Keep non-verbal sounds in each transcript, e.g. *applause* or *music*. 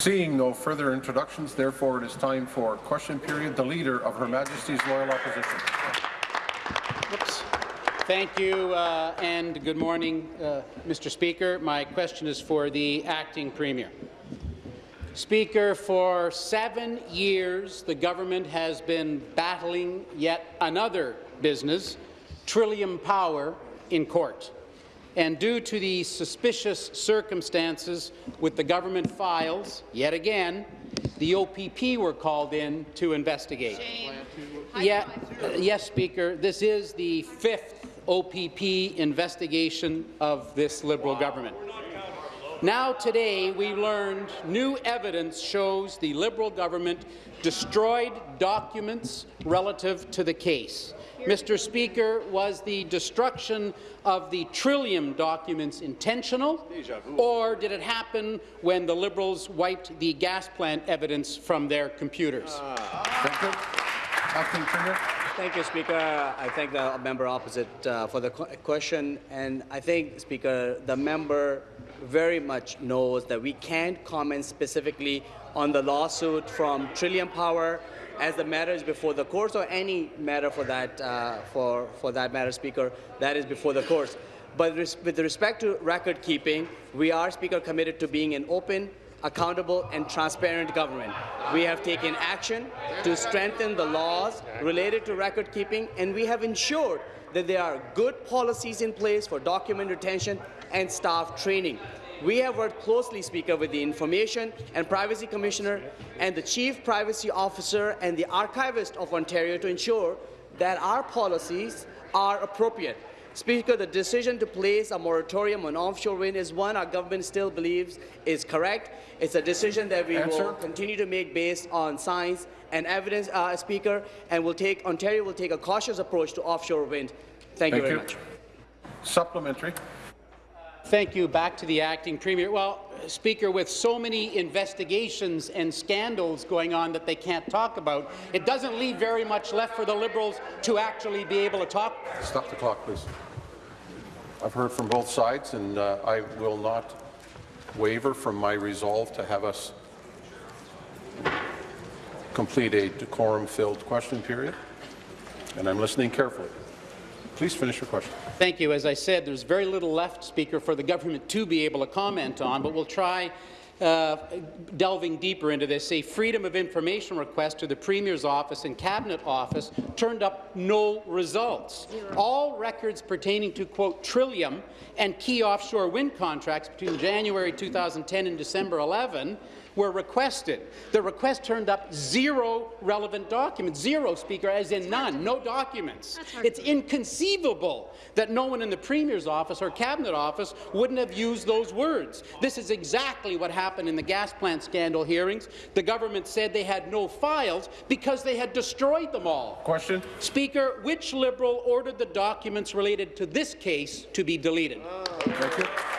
Seeing no further introductions, therefore it is time for question period. The Leader of Her Majesty's Loyal Opposition. Oops. Thank you, uh, and good morning, uh, Mr. Speaker. My question is for the Acting Premier. Speaker, for seven years, the government has been battling yet another business, Trillium Power, in court. And due to the suspicious circumstances with the government files, yet again, the OPP were called in to investigate. Yeah, uh, yes, Speaker, this is the fifth OPP investigation of this Liberal government. Now today, we learned new evidence shows the Liberal government destroyed documents relative to the case. Mr. Speaker, was the destruction of the Trillium documents intentional, or did it happen when the Liberals wiped the gas plant evidence from their computers? Thank you. Acting Premier. Thank you, Speaker. I thank the member opposite uh, for the qu question, and I think, Speaker, the member very much knows that we can't comment specifically on the lawsuit from Trillium Power as the matter is before the courts or any matter for that, uh, for, for that matter, Speaker, that is before the courts. But res with respect to record keeping, we are, Speaker, committed to being an open, accountable and transparent government. We have taken action to strengthen the laws related to record keeping, and we have ensured that there are good policies in place for document retention and staff training. We have worked closely, Speaker, with the Information and Privacy Commissioner and the Chief Privacy Officer and the Archivist of Ontario to ensure that our policies are appropriate. Speaker, the decision to place a moratorium on offshore wind is one our government still believes is correct. It's a decision that we Answer. will continue to make based on science and evidence, uh, Speaker, and will take, Ontario will take a cautious approach to offshore wind. Thank, Thank you very you. much. Supplementary. Thank you. Back to the acting premier. Well, Speaker, with so many investigations and scandals going on that they can't talk about, it doesn't leave very much left for the Liberals to actually be able to talk. Stop the clock, please. I've heard from both sides, and uh, I will not waver from my resolve to have us complete a decorum-filled question period, and I'm listening carefully. Please finish your question. Thank you. As I said, there's very little left, Speaker, for the government to be able to comment on, but we'll try uh, delving deeper into this, a Freedom of Information request to the Premier's office and Cabinet office turned up no results. All records pertaining to, quote, Trillium and key offshore wind contracts between January 2010 and December 11 were requested. The request turned up zero relevant documents. Zero, Speaker, as in none. No documents. It's inconceivable that no one in the Premier's office or Cabinet office wouldn't have used those words. This is exactly what happened in the gas plant scandal hearings. The government said they had no files because they had destroyed them all. Question. Speaker, which Liberal ordered the documents related to this case to be deleted? Thank you.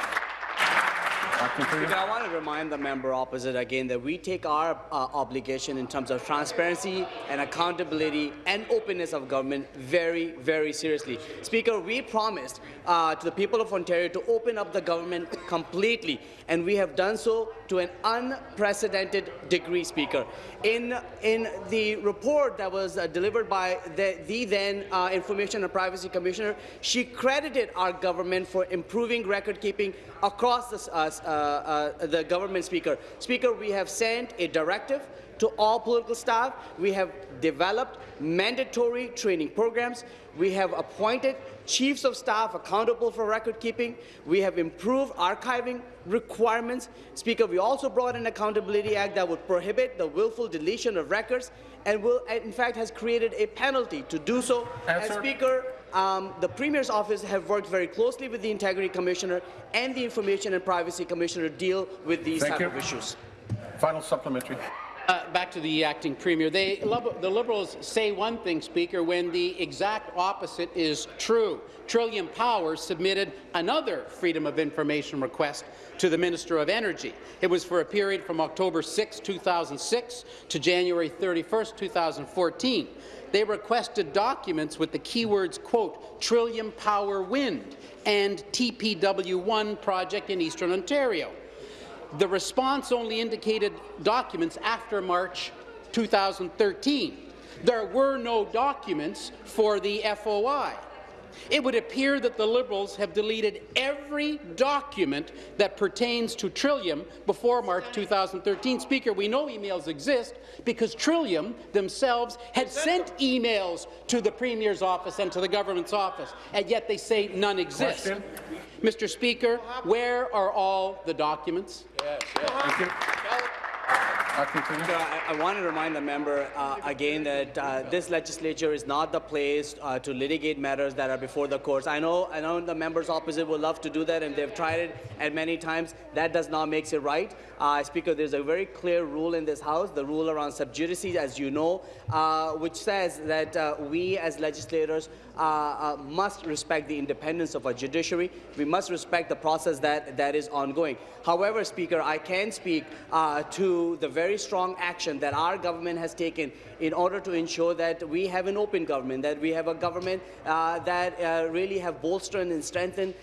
I want to remind the member opposite again that we take our uh, obligation in terms of transparency and accountability and openness of government very, very seriously. Speaker, we promised uh, to the people of Ontario to open up the government completely, and we have done so to an unprecedented degree, Speaker. In, in the report that was uh, delivered by the, the then uh, Information and Privacy Commissioner, she credited our government for improving record-keeping across the, uh, uh, uh, the government, Speaker. Speaker, we have sent a directive to all political staff. We have developed mandatory training programs. We have appointed chiefs of staff accountable for record keeping. We have improved archiving requirements. Speaker, we also brought an Accountability Act that would prohibit the willful deletion of records and will, in fact, has created a penalty to do so. And Speaker, um, the Premier's office have worked very closely with the Integrity Commissioner and the Information and Privacy Commissioner to deal with these Thank type you. of issues. Final supplementary. Uh, back to the acting premier. They, the Liberals say one thing, Speaker, when the exact opposite is true. Trillium Power submitted another Freedom of Information request to the Minister of Energy. It was for a period from October 6, 2006 to January 31, 2014. They requested documents with the keywords, quote, Trillium Power Wind and TPW-1 project in Eastern Ontario. The response only indicated documents after March 2013. There were no documents for the FOI. It would appear that the Liberals have deleted every document that pertains to Trillium before March 2013. Speaker, we know emails exist because Trillium themselves had sent emails to the Premier's office and to the government's office, and yet they say none exist. Question. Mr. Speaker, where are all the documents? Thank you. So I, I want to remind the member uh, again that uh, this legislature is not the place uh, to litigate matters that are before the courts. I know, I know the members opposite would love to do that, and they've tried it at many times. That does not make it right. Uh, Speaker, there's a very clear rule in this House, the rule around sub judice, as you know, uh, which says that uh, we as legislators uh, uh, must respect the independence of our judiciary. We must respect the process that, that is ongoing. However, Speaker, I can speak uh, to the very strong action that our government has taken in order to ensure that we have an open government, that we have a government uh, that really have bolstered and strengthened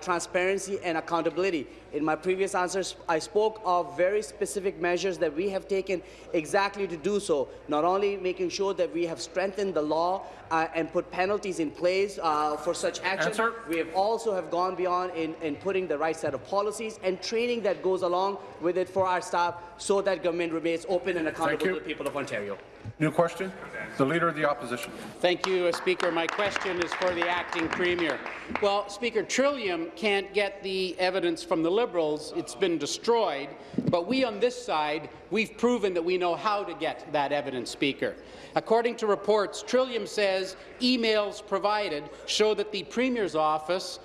transparency and accountability. In my previous answers, I spoke of very specific measures that we have taken exactly to do so, not only making sure that we have strengthened the law uh, and put penalties in place uh, for such actions, Answer. we have also have gone beyond in, in putting the right set of policies and training that goes along with it for our staff so that government remains open and accountable to the people of Ontario. New question? The Leader of the Opposition. Thank you, uh, Speaker. My question is for the acting premier. Well, Speaker, Trillium can't get the evidence from the Liberals. It's been destroyed. But we on this side, we've proven that we know how to get that evidence, Speaker. According to reports, Trillium says emails provided show that the Premier's office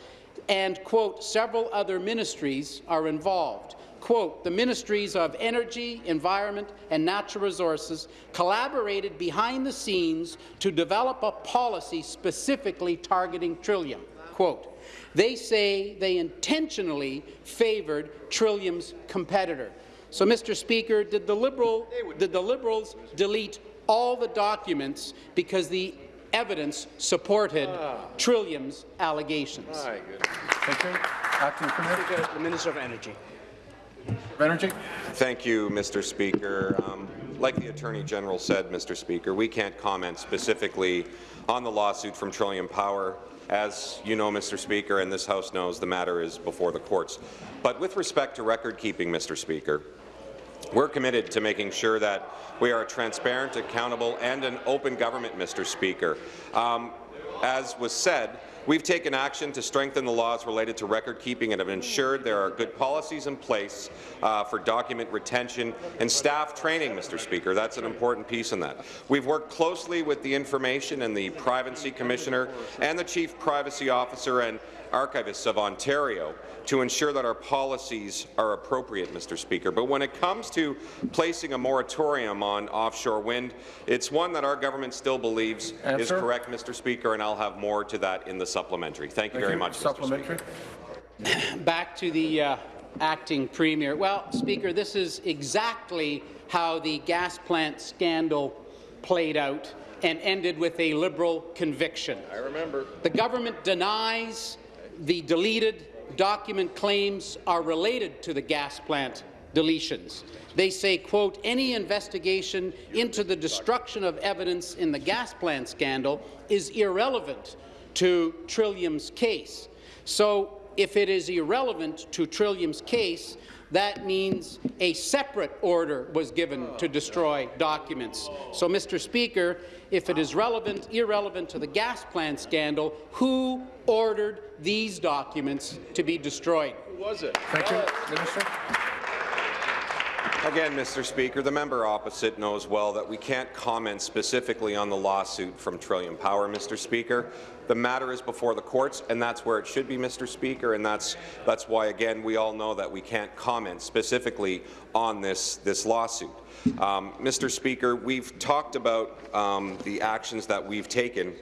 and, quote, several other ministries are involved quote, the Ministries of Energy, Environment and Natural Resources collaborated behind the scenes to develop a policy specifically targeting Trillium, quote. They say they intentionally favoured Trillium's competitor. So, Mr. Speaker, did the, Liberal, did the Liberals delete all the documents because the evidence supported Trillium's allegations? Thank you. Acting Premier the Minister of Energy. Of Energy. Thank you, Mr. Speaker. Um, like the Attorney General said, Mr. Speaker, we can't comment specifically on the lawsuit from Trillium Power. As you know, Mr. Speaker, and this House knows, the matter is before the courts. But with respect to record-keeping, Mr. Speaker, we're committed to making sure that we are a transparent, accountable, and an open government, Mr. Speaker. Um, as was said, we've taken action to strengthen the laws related to record keeping and have ensured there are good policies in place uh, for document retention and staff training, Mr. Speaker. That's an important piece in that. We've worked closely with the Information and the Privacy Commissioner and the Chief Privacy Officer and Archivists of Ontario to ensure that our policies are appropriate, Mr. Speaker. But when it comes to placing a moratorium on offshore wind, it's one that our government still believes is correct, Mr. Speaker, and I'll have more to that in the supplementary. Thank you Thank very you. much, Mr. Supplementary. Speaker. *laughs* Back to the uh, acting premier. Well, Speaker, this is exactly how the gas plant scandal played out and ended with a Liberal conviction. I remember. The government denies the deleted document claims are related to the gas plant deletions. They say, quote, any investigation into the destruction of evidence in the gas plant scandal is irrelevant to Trillium's case. So if it is irrelevant to Trillium's case, that means a separate order was given to destroy documents. So, Mr. Speaker, if it is relevant, irrelevant to the gas plant scandal, who ordered these documents to be destroyed? Who was it? Thank you. Minister. Again, Mr. Speaker, the member opposite knows well that we can't comment specifically on the lawsuit from Trillium Power, Mr. Speaker. The matter is before the courts, and that's where it should be, Mr. Speaker, and that's, that's why, again, we all know that we can't comment specifically on this, this lawsuit. Um, Mr. Speaker, we've talked about um, the actions that we've taken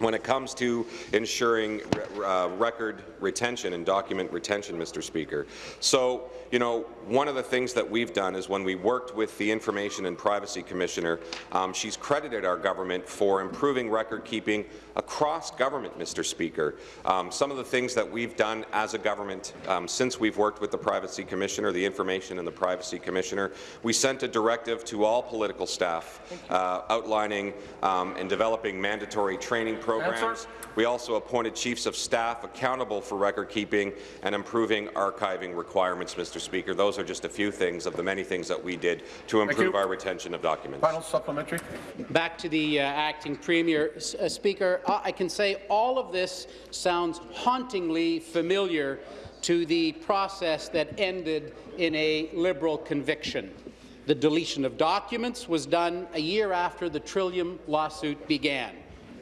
when it comes to ensuring re uh, record retention and document retention, Mr. Speaker. So, you know, one of the things that we've done is when we worked with the Information and Privacy Commissioner, um, she's credited our government for improving record keeping across government, Mr. Speaker. Um, some of the things that we've done as a government um, since we've worked with the Privacy Commissioner, the Information and the Privacy Commissioner, we sent a directive to all political staff uh, outlining um, and developing mandatory training programs. We also appointed chiefs of staff accountable for record keeping and improving archiving requirements, Mr. Speaker. Those are just a few things of the many things that we did to improve our retention of documents. Final supplementary. Back to the uh, acting premier. S- uh, Speaker, I I can say all of this sounds hauntingly familiar to the process that ended in a Liberal conviction. The deletion of documents was done a year after the Trillium lawsuit began.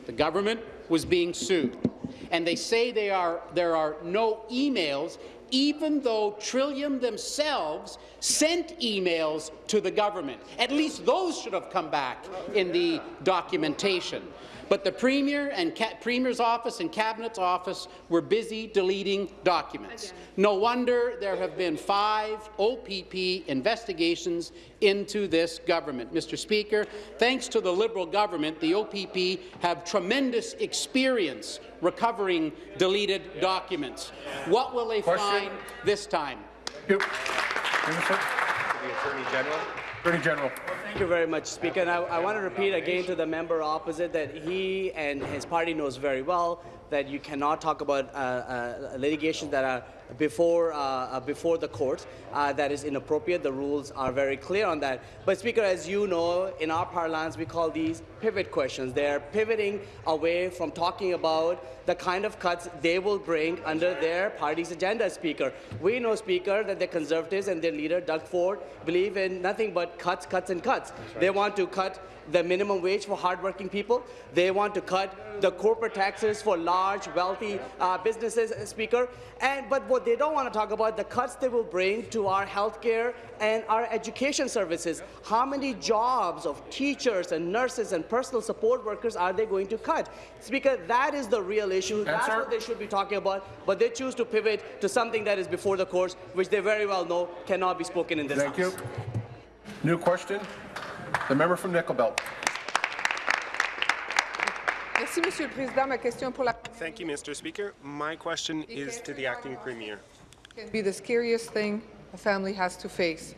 The government was being sued, and they say they are, there are no emails even though Trillium themselves sent emails to the government. At least those should have come back in the documentation. But the Premier and Ca Premier's office and Cabinet's office were busy deleting documents. No wonder there have been five OPP investigations into this government. Mr. Speaker, thanks to the Liberal government, the OPP have tremendous experience recovering deleted documents. What will they Question. find this time? Thank you. Minister. The Attorney General. Attorney General. Thank you very much, Speaker. And I, I want to repeat again to the member opposite that he and his party knows very well that you cannot talk about uh, uh, litigations that are before uh, uh, before the court. Uh, that is inappropriate. The rules are very clear on that. But Speaker, as you know, in our parlance, we call these pivot questions. They're pivoting away from talking about the kind of cuts they will bring under their party's agenda, Speaker. We know, Speaker, that the Conservatives and their leader, Doug Ford, believe in nothing but cuts, cuts, and cuts. They want to cut the minimum wage for hardworking people. They want to cut the corporate taxes for large, wealthy uh, businesses, Speaker. And but what they don't want to talk about the cuts they will bring to our healthcare and our education services. How many jobs of teachers and nurses and personal support workers are they going to cut? Speaker, that is the real issue. That's Answer. what they should be talking about. But they choose to pivot to something that is before the courts, which they very well know cannot be spoken in this Thank house. you. New question. The member from Nickel Belt. Merci, Monsieur le Président. Ma question pour la Thank you, Mr. Speaker. My question is to the acting premier. It can be the scariest thing a family has to face.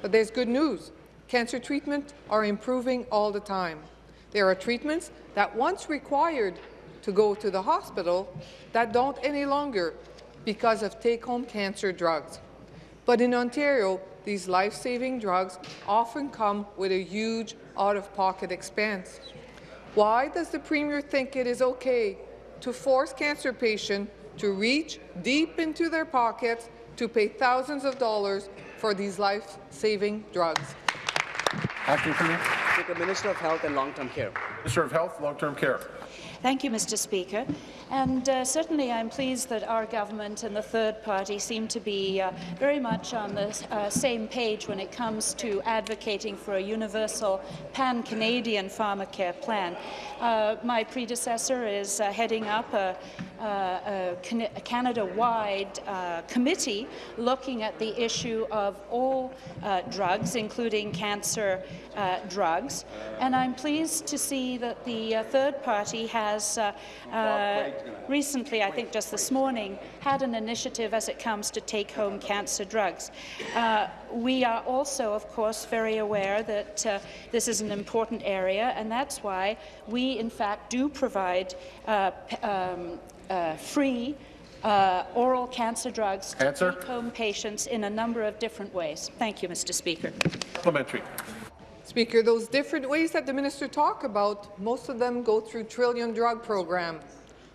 But there's good news. Cancer treatment are improving all the time. There are treatments that once required to go to the hospital that don't any longer because of take-home cancer drugs. But in Ontario, these life-saving drugs often come with a huge out-of-pocket expense. Why does the Premier think it is okay to force cancer patients to reach deep into their pockets to pay thousands of dollars for these life-saving drugs? Acting Premier. Minister of Health and Long-Term Care. Minister of Health, Long-Term Care. Thank you, Mr. Speaker. And uh, certainly I'm pleased that our government and the third party seem to be uh, very much on the uh, same page when it comes to advocating for a universal pan-Canadian pharmacare plan. Uh, my predecessor is uh, heading up a, a, a Canada-wide uh, committee looking at the issue of all uh, drugs, including cancer uh, drugs. And I'm pleased to see that the uh, third party has uh, uh, recently, I think just this morning, had an initiative as it comes to take-home cancer drugs. Uh, we are also, of course, very aware that uh, this is an important area, and that's why we, in fact, do provide uh, um, uh, free uh, oral cancer drugs to Answer. take-home patients in a number of different ways. Thank you, Mr. Speaker. Supplementary. Speaker, those different ways that the minister talked about, most of them go through Trillium Drug Program.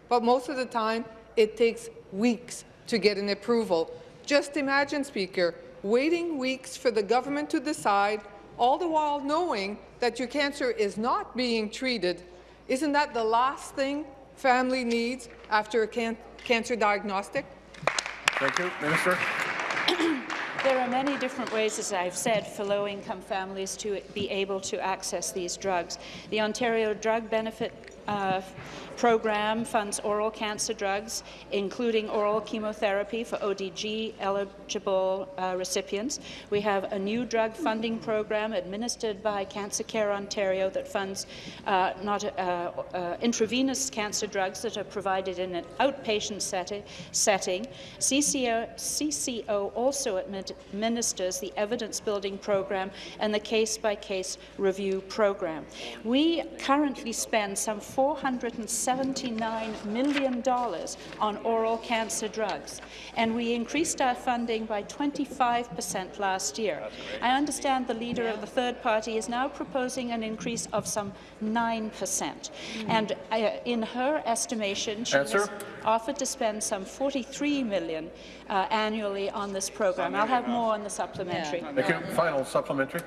But most of the time, it takes weeks to get an approval. Just imagine, Speaker, waiting weeks for the government to decide, all the while knowing that your cancer is not being treated. Isn't that the last thing family needs after a can cancer diagnostic? Thank you. Minister. *clears throat* There are many different ways, as I've said, for low-income families to be able to access these drugs. The Ontario Drug Benefit uh, program funds oral cancer drugs, including oral chemotherapy for ODB-eligible uh, recipients. We have a new drug funding program administered by Cancer Care Ontario that funds uh, not uh, uh, intravenous cancer drugs that are provided in an outpatient setting. setting. CCO, CCO also administers the evidence-building program and the case-by-case -case review program. We currently spend some 479 million dollars on oral cancer drugs, and we increased our funding by 25 percent last year. I understand the leader of the third party is now proposing an increase of some 9 percent, and uh, in her estimation, she Answer. has offered to spend some 43 million uh, annually on this program. I'll have more on the supplementary. Thank you. Final supplementary.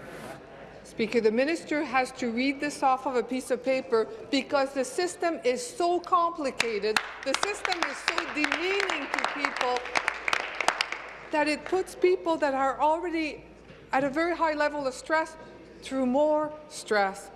Speaker, the minister has to read this off of a piece of paper because the system is so complicated, the system is so demeaning to people that it puts people that are already at a very high level of stress through more stress.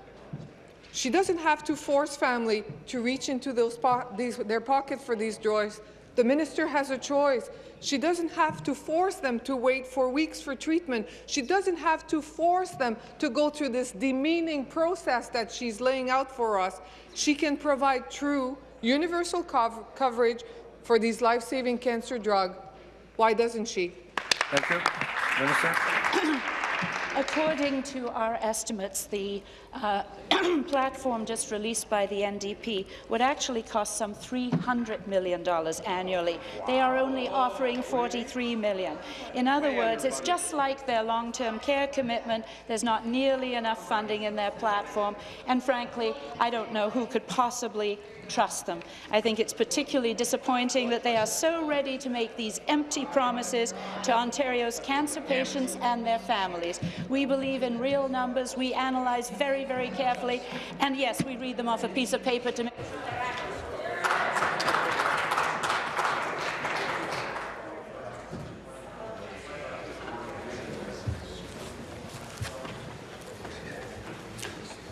She doesn't have to force family to reach into those po these, their pocket for these joys. The minister has a choice. She doesn't have to force them to wait for weeks for treatment. She doesn't have to force them to go through this demeaning process that she's laying out for us. She can provide true universal cov coverage for these life-saving cancer drugs. Why doesn't she? Thank you. Minister. *clears throat* According to our estimates, the uh, *clears throat* platform just released by the NDP would actually cost some $300 million annually. They are only offering 43 million. In other words, it's just like their long-term care commitment. There's not nearly enough funding in their platform, and frankly, I don't know who could possibly trust them. I think it's particularly disappointing that they are so ready to make these empty promises to Ontario's cancer patients and their families. We believe in real numbers. We analyze very, very carefully. And yes, we read them off a piece of paper to make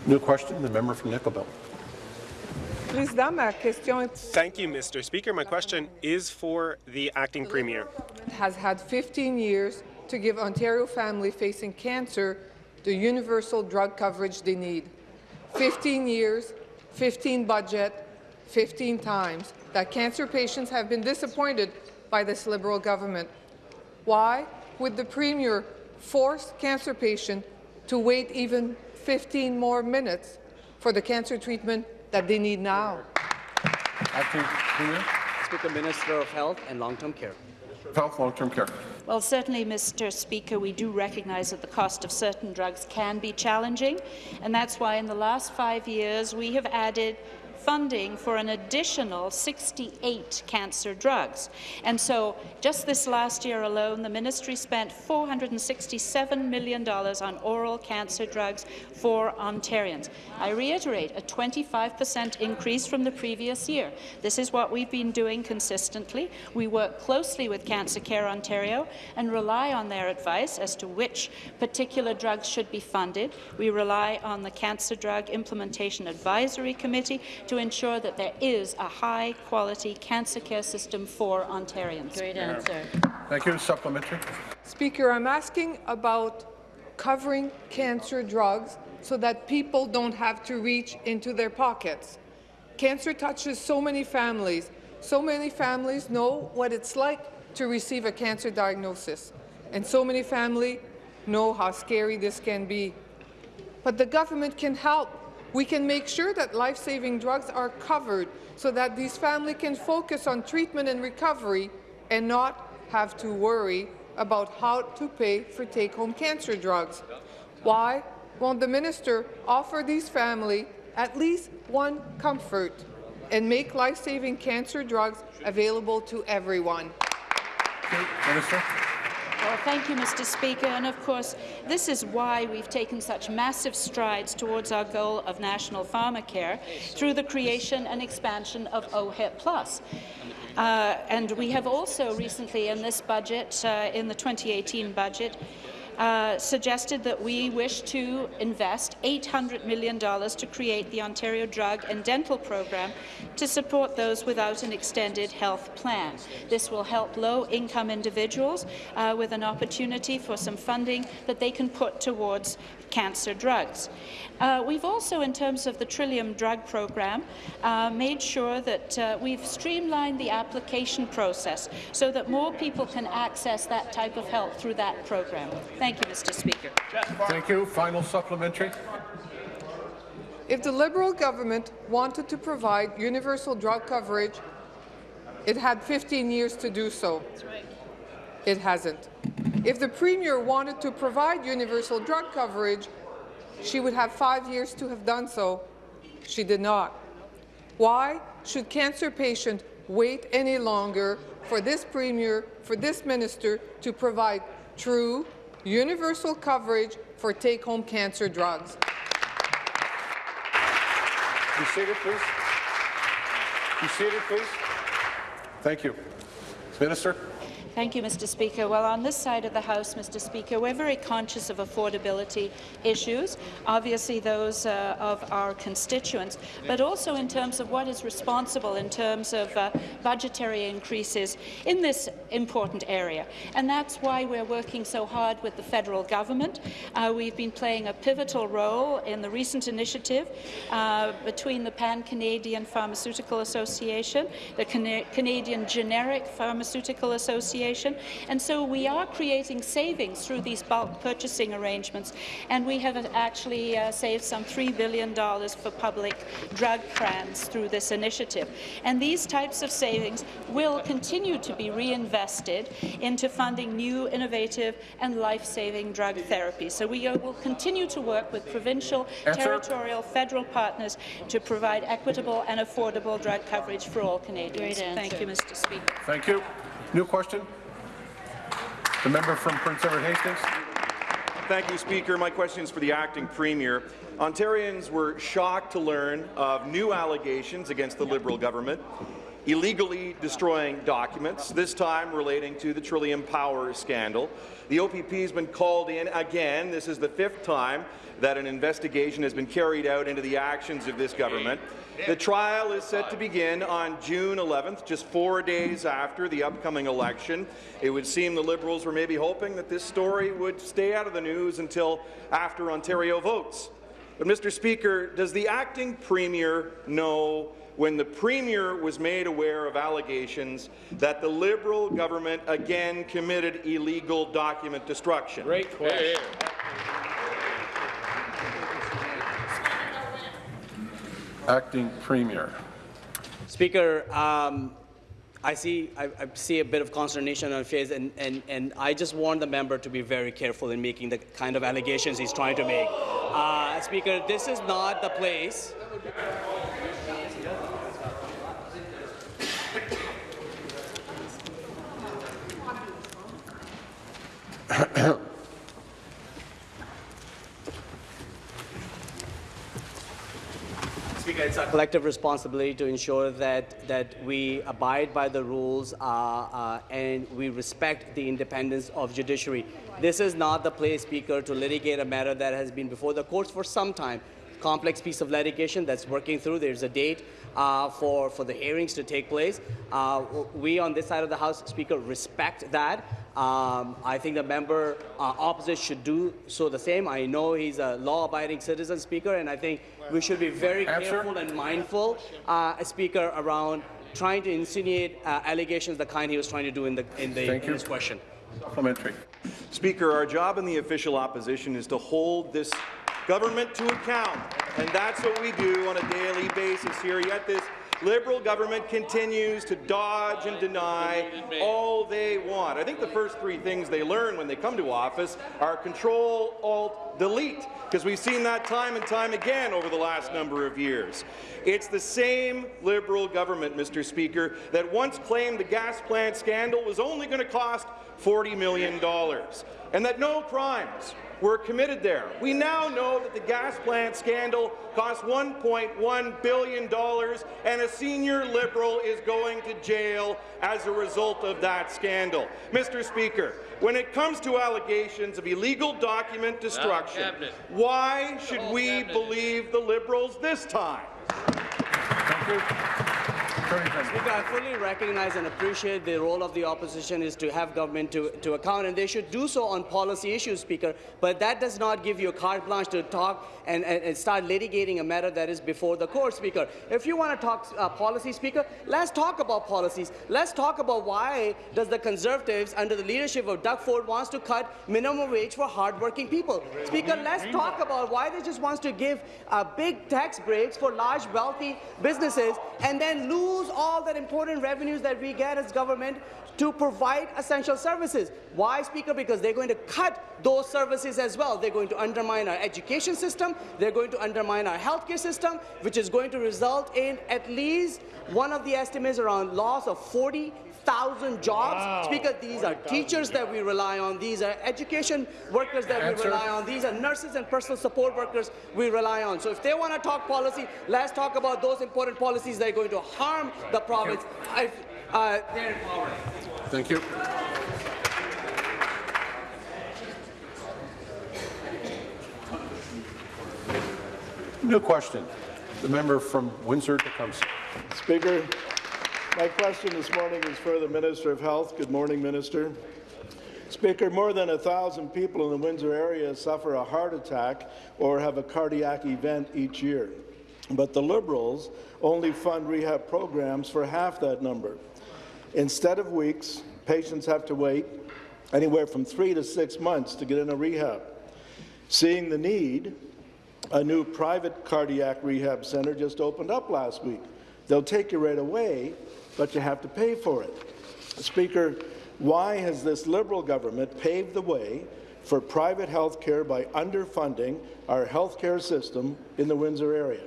New question, the member from Nickel Belt. Président, ma question est Thank you, Mr. Speaker. My question is for the acting premier. has had 15 years to give Ontario families facing cancer the universal drug coverage they need. 15 years, 15 budget, 15 times that cancer patients have been disappointed by this Liberal government. Why would the Premier force cancer patients to wait even 15 more minutes for the cancer treatment that they need now? Acting Premier. Speaker, Minister of Health and Long-Term Care. Health, long-term care. Well, certainly, Mr. Speaker, we do recognize that the cost of certain drugs can be challenging, and that's why in the last five years we have added funding for an additional 68 cancer drugs. And so just this last year alone, the ministry spent $467 million on oral cancer drugs for Ontarians. I reiterate, a 25 per cent increase from the previous year. This is what we've been doing consistently. We work closely with Cancer Care Ontario and rely on their advice as to which particular drugs should be funded. We rely on the Cancer Drug Implementation Advisory Committee to ensure that there is a high-quality cancer care system for Ontarians. Great answer. Thank you. Supplementary. Speaker, I'm asking about covering cancer drugs so that people don't have to reach into their pockets. Cancer touches so many families. So many families know what it's like to receive a cancer diagnosis, and so many families know how scary this can be. But the government can help we can make sure that life-saving drugs are covered so that these families can focus on treatment and recovery and not have to worry about how to pay for take-home cancer drugs. Why won't the minister offer these families at least one comfort and make life-saving cancer drugs available to everyone? Minister. Well, thank you, Mr. Speaker. And of course, this is why we've taken such massive strides towards our goal of national pharmacare through the creation and expansion of OHIP Plus. Uh, and we have also recently in this budget, uh, in the 2018 budget, uh, suggested that we wish to invest $800 million to create the Ontario Drug and Dental Program to support those without an extended health plan. This will help low-income individuals uh, with an opportunity for some funding that they can put towards cancer drugs. Uh, we've also, in terms of the Trillium Drug Program, uh, made sure that uh, we've streamlined the application process so that more people can access that type of help through that program. Thank you, Mr. Speaker. Thank you. Final supplementary. If the Liberal government wanted to provide universal drug coverage, it had 15 years to do so. It hasn't. If the Premier wanted to provide universal drug coverage, she would have five years to have done so. She did not. Why should cancer patients wait any longer for this Premier, for this Minister, to provide true, universal coverage for take-home cancer drugs? Be seated, please. Be seated, please. Thank you. Minister. Thank you, Mr. Speaker. Well, on this side of the House, Mr. Speaker, we're very conscious of affordability issues, obviously those uh, of our constituents, but also in terms of what is responsible in terms of uh, budgetary increases in this important area. And that's why we're working so hard with the federal government. Uh, we've been playing a pivotal role in the recent initiative uh, between the Pan-Canadian Pharmaceutical Association, the Cana Canadian Generic Pharmaceutical Association, and so we are creating savings through these bulk purchasing arrangements, and we have actually uh, saved some $3 billion for public drug grants through this initiative. And these types of savings will continue to be reinvested into funding new, innovative and life-saving drug therapies. So we will continue to work with provincial, Answer. territorial, federal partners to provide equitable and affordable drug coverage for all Canadians. Thank you, Mr. Speaker. Thank you. New question. The member from Prince Edward Hastings. Thank you, Speaker. My question is for the acting premier. Ontarians were shocked to learn of new allegations against the Liberal government, illegally destroying documents, this time relating to the Trillium Power scandal. The OPP has been called in again. This is the fifth time that an investigation has been carried out into the actions of this government. The trial is set to begin on June 11th, just four days after the upcoming election. It would seem the Liberals were maybe hoping that this story would stay out of the news until after Ontario votes. But, Mr. Speaker, does the acting Premier know when the Premier was made aware of allegations that the Liberal government again committed illegal document destruction? Great question. Acting Premier. Speaker, um, I see I, I see a bit of consternation on his face, and, and, and I just want the member to be very careful in making the kind of allegations he's trying to make. Uh, Speaker, this is not the place. Speaker, it's our collective responsibility to ensure that, that we abide by the rules uh, uh, and we respect the independence of judiciary. This is not the place, Speaker, to litigate a matter that has been before the courts for some time. Complex piece of litigation that's working through. There's a date uh, for, for the hearings to take place. Uh, we on this side of the House, Speaker, respect that. Um, I think the member uh, opposite should do so the same. I know he's a law-abiding citizen, Speaker, and I think we should be very careful and mindful, uh, Speaker, around trying to insinuate uh, allegations the kind he was trying to do in, the, in, the, Thank in you. his question. Supplementary. Speaker, our job in the official opposition is to hold this government to account, and that's what we do on a daily basis here. Yet this Liberal government continues to dodge and deny all they want. I think the first three things they learn when they come to office are Control, Alt, Delete, because we've seen that time and time again over the last number of years. It's the same Liberal government, Mr. Speaker, that once claimed the gas plant scandal was only going to cost $40 million, and that no crimes were committed there. We now know that the gas plant scandal cost $1.1 billion, and a senior Liberal is going to jail as a result of that scandal. Mr. Speaker, when it comes to allegations of illegal document destruction, why should we believe the Liberals this time? Thank you. Speaker, I fully recognize and appreciate the role of the opposition is to have government to, to account, and they should do so on policy issues, Speaker. But that does not give you a carte blanche to talk and, and, and start litigating a matter that is before the court, Speaker. If you want to talk uh, policy, Speaker, let's talk about policies. Let's talk about why does the Conservatives, under the leadership of Doug Ford, wants to cut minimum wage for hardworking people. Speaker, let's talk about why they just wants to give uh, big tax breaks for large, wealthy businesses and then lose all that important revenues that we get as government to provide essential services. Why, Speaker? Because they're going to cut those services as well. They're going to undermine our education system, they're going to undermine our healthcare system, which is going to result in at least one of the estimates around loss of 40 thousand jobs. Speaker, these are teachers that we rely on. These are education workers that Answer. we rely on. These are nurses and personal support workers we rely on. So if they want to talk policy, let's talk about those important policies that are going to harm the province. If, uh, they're in power. Thank you. New question. The member from Windsor-Tecumseh. Speaker, my question this morning is for the Minister of Health. Good morning, Minister. Speaker, more than a thousand people in the Windsor area suffer a heart attack or have a cardiac event each year. But the Liberals only fund rehab programs for half that number. Instead of weeks, patients have to wait anywhere from three to six months to get in a rehab. Seeing the need, a new private cardiac rehab center just opened up last week. They'll take you right away, but you have to pay for it. Speaker, why has this Liberal government paved the way for private health care by underfunding our health care system in the Windsor area?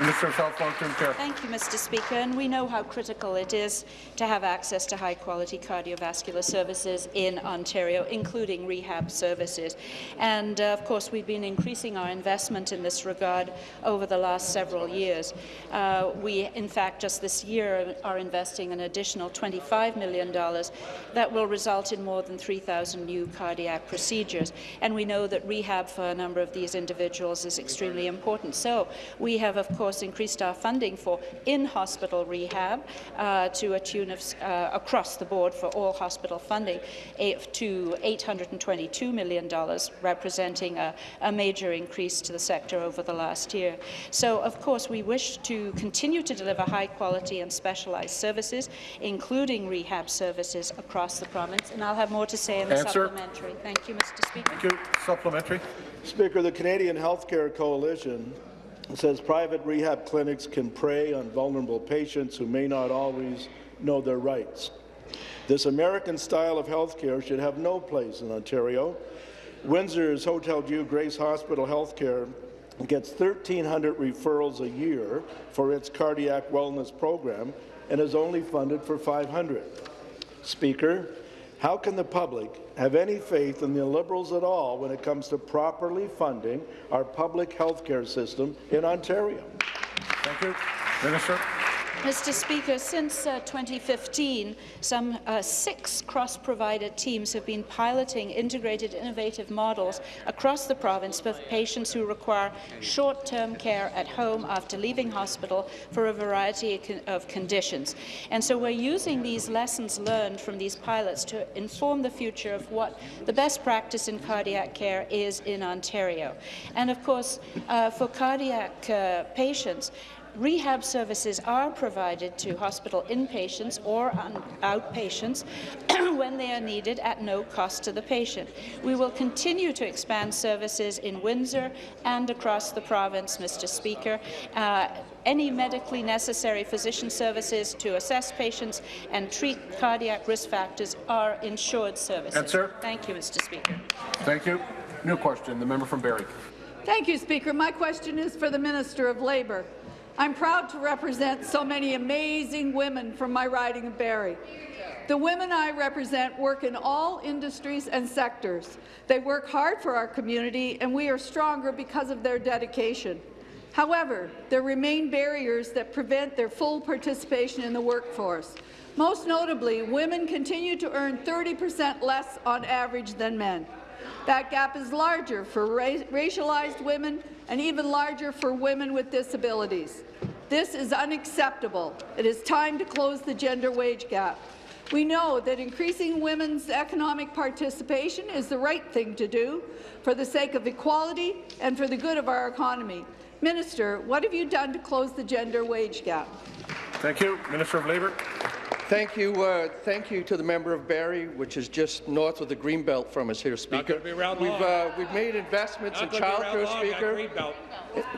Minister of Health, Long-Term Care. Thank you, Mr. Speaker. And we know how critical it is to have access to high-quality cardiovascular services in Ontario, including rehab services. And, uh, of course, we've been increasing our investment in this regard over the last several years. Uh, we, in fact, just this year are investing an additional $25 million that will result in more than 3,000 new cardiac procedures. And we know that rehab for a number of these individuals is extremely important. So we have, of course, increased our funding for in-hospital rehab uh, to a tune of uh, across the board for all hospital funding to $822 million, representing a, a major increase to the sector over the last year. So, of course, we wish to continue to deliver high-quality and specialized services, including rehab services across the province. And I'll have more to say in the Answer. supplementary. Thank you, Mr. Speaker. Thank you. Supplementary. Speaker, the Canadian Healthcare Coalition says private rehab clinics can prey on vulnerable patients who may not always know their rights. This American style of healthcare should have no place in Ontario. Windsor's Hotel Dieu Grace Hospital Healthcare gets 1,300 referrals a year for its cardiac wellness program and is only funded for 500. Speaker, how can the public have any faith in the Liberals at all when it comes to properly funding our public health care system in Ontario? Thank you. Minister. Mr. Speaker, since uh, 2015, some uh, six cross-provider teams have been piloting integrated innovative models across the province for patients who require short-term care at home after leaving hospital for a variety of conditions. And so we're using these lessons learned from these pilots to inform the future of what the best practice in cardiac care is in Ontario. And of course, uh, for cardiac uh, patients, Rehab services are provided to hospital inpatients or outpatients *clears throat* when they are needed at no cost to the patient. We will continue to expand services in Windsor and across the province, Mr. Speaker. Uh, any medically necessary physician services to assess patients and treat cardiac risk factors are insured services. Answer. Thank you, Mr. Speaker. Thank you. New question. The member from Barrie. Thank you, Speaker. My question is for the Minister of Labour. I'm proud to represent so many amazing women from my riding of Barrie. The women I represent work in all industries and sectors. They work hard for our community, and we are stronger because of their dedication. However, there remain barriers that prevent their full participation in the workforce. Most notably, women continue to earn 30 percent less on average than men. That gap is larger for ra racialized women and even larger for women with disabilities. This is unacceptable. It is time to close the gender wage gap. We know that increasing women's economic participation is the right thing to do for the sake of equality and for the good of our economy. Minister, what have you done to close the gender wage gap? Thank you. Minister of Labour. Thank you, uh, thank you to the member of Barrie, which is just north of the Greenbelt from us here, Speaker. we've, uh, we've made investments in childcare, Speaker.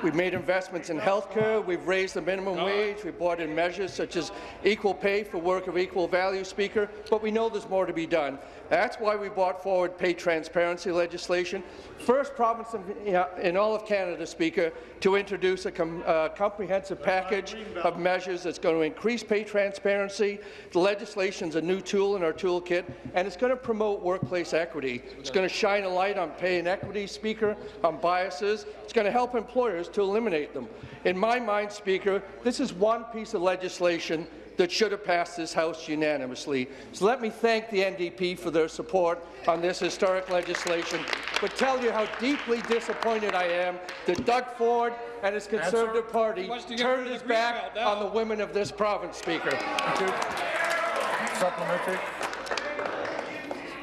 We've made investments in healthcare. We've raised the minimum wage. We've brought in measures such as equal pay for work of equal value, Speaker. But we know there's more to be done. That's why we brought forward pay transparency legislation. First province in, in all of Canada, Speaker, to introduce a com uh, comprehensive package of measures that's going to increase pay transparency. The legislation is a new tool in our toolkit, and it's going to promote workplace equity. It's going to shine a light on pay inequity, Speaker, on biases. It's going to help employers to eliminate them. In my mind, Speaker, this is one piece of legislation that should have passed this House unanimously. So let me thank the NDP for their support on this historic legislation, but tell you how deeply disappointed I am that Doug Ford and his Conservative Answer. Party turned his back on the women of this province, Speaker. Thank you. Supplementary.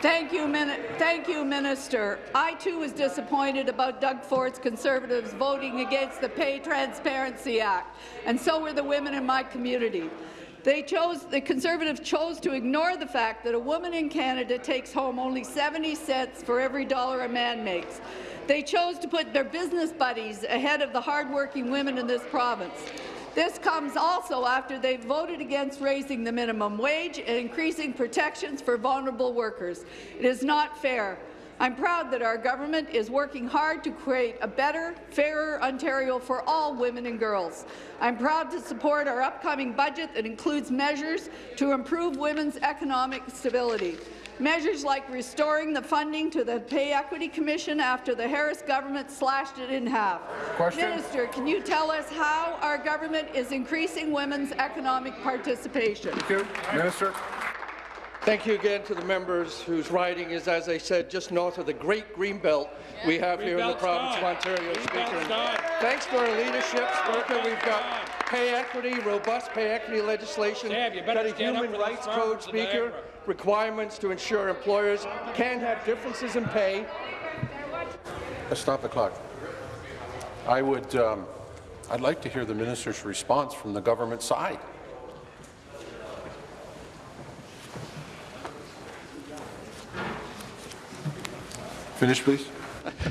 Thank you, Thank you, Minister. I too was disappointed about Doug Ford's Conservatives voting against the Pay Transparency Act, and so were the women in my community. They chose, the Conservatives chose to ignore the fact that a woman in Canada takes home only 70 cents for every dollar a man makes. They chose to put their business buddies ahead of the hardworking women in this province. This comes also after they voted against raising the minimum wage and increasing protections for vulnerable workers. It is not fair. I'm proud that our government is working hard to create a better, fairer Ontario for all women and girls. I'm proud to support our upcoming budget that includes measures to improve women's economic stability. Measures like restoring the funding to the Pay Equity Commission after the Harris government slashed it in half. Question. Minister, can you tell us how our government is increasing women's economic participation? Thank you. Minister. Thank you again to the members whose riding is, as I said, just north of the great green belt we have here in the province of Ontario, Speaker. Thanks for our leadership, Speaker, we've got pay equity, robust pay equity legislation, got a human rights code, Speaker, requirements to ensure employers can have differences in pay. Let's stop the clock. I would, um, I'd like to hear the minister's response from the government side. Finish, please.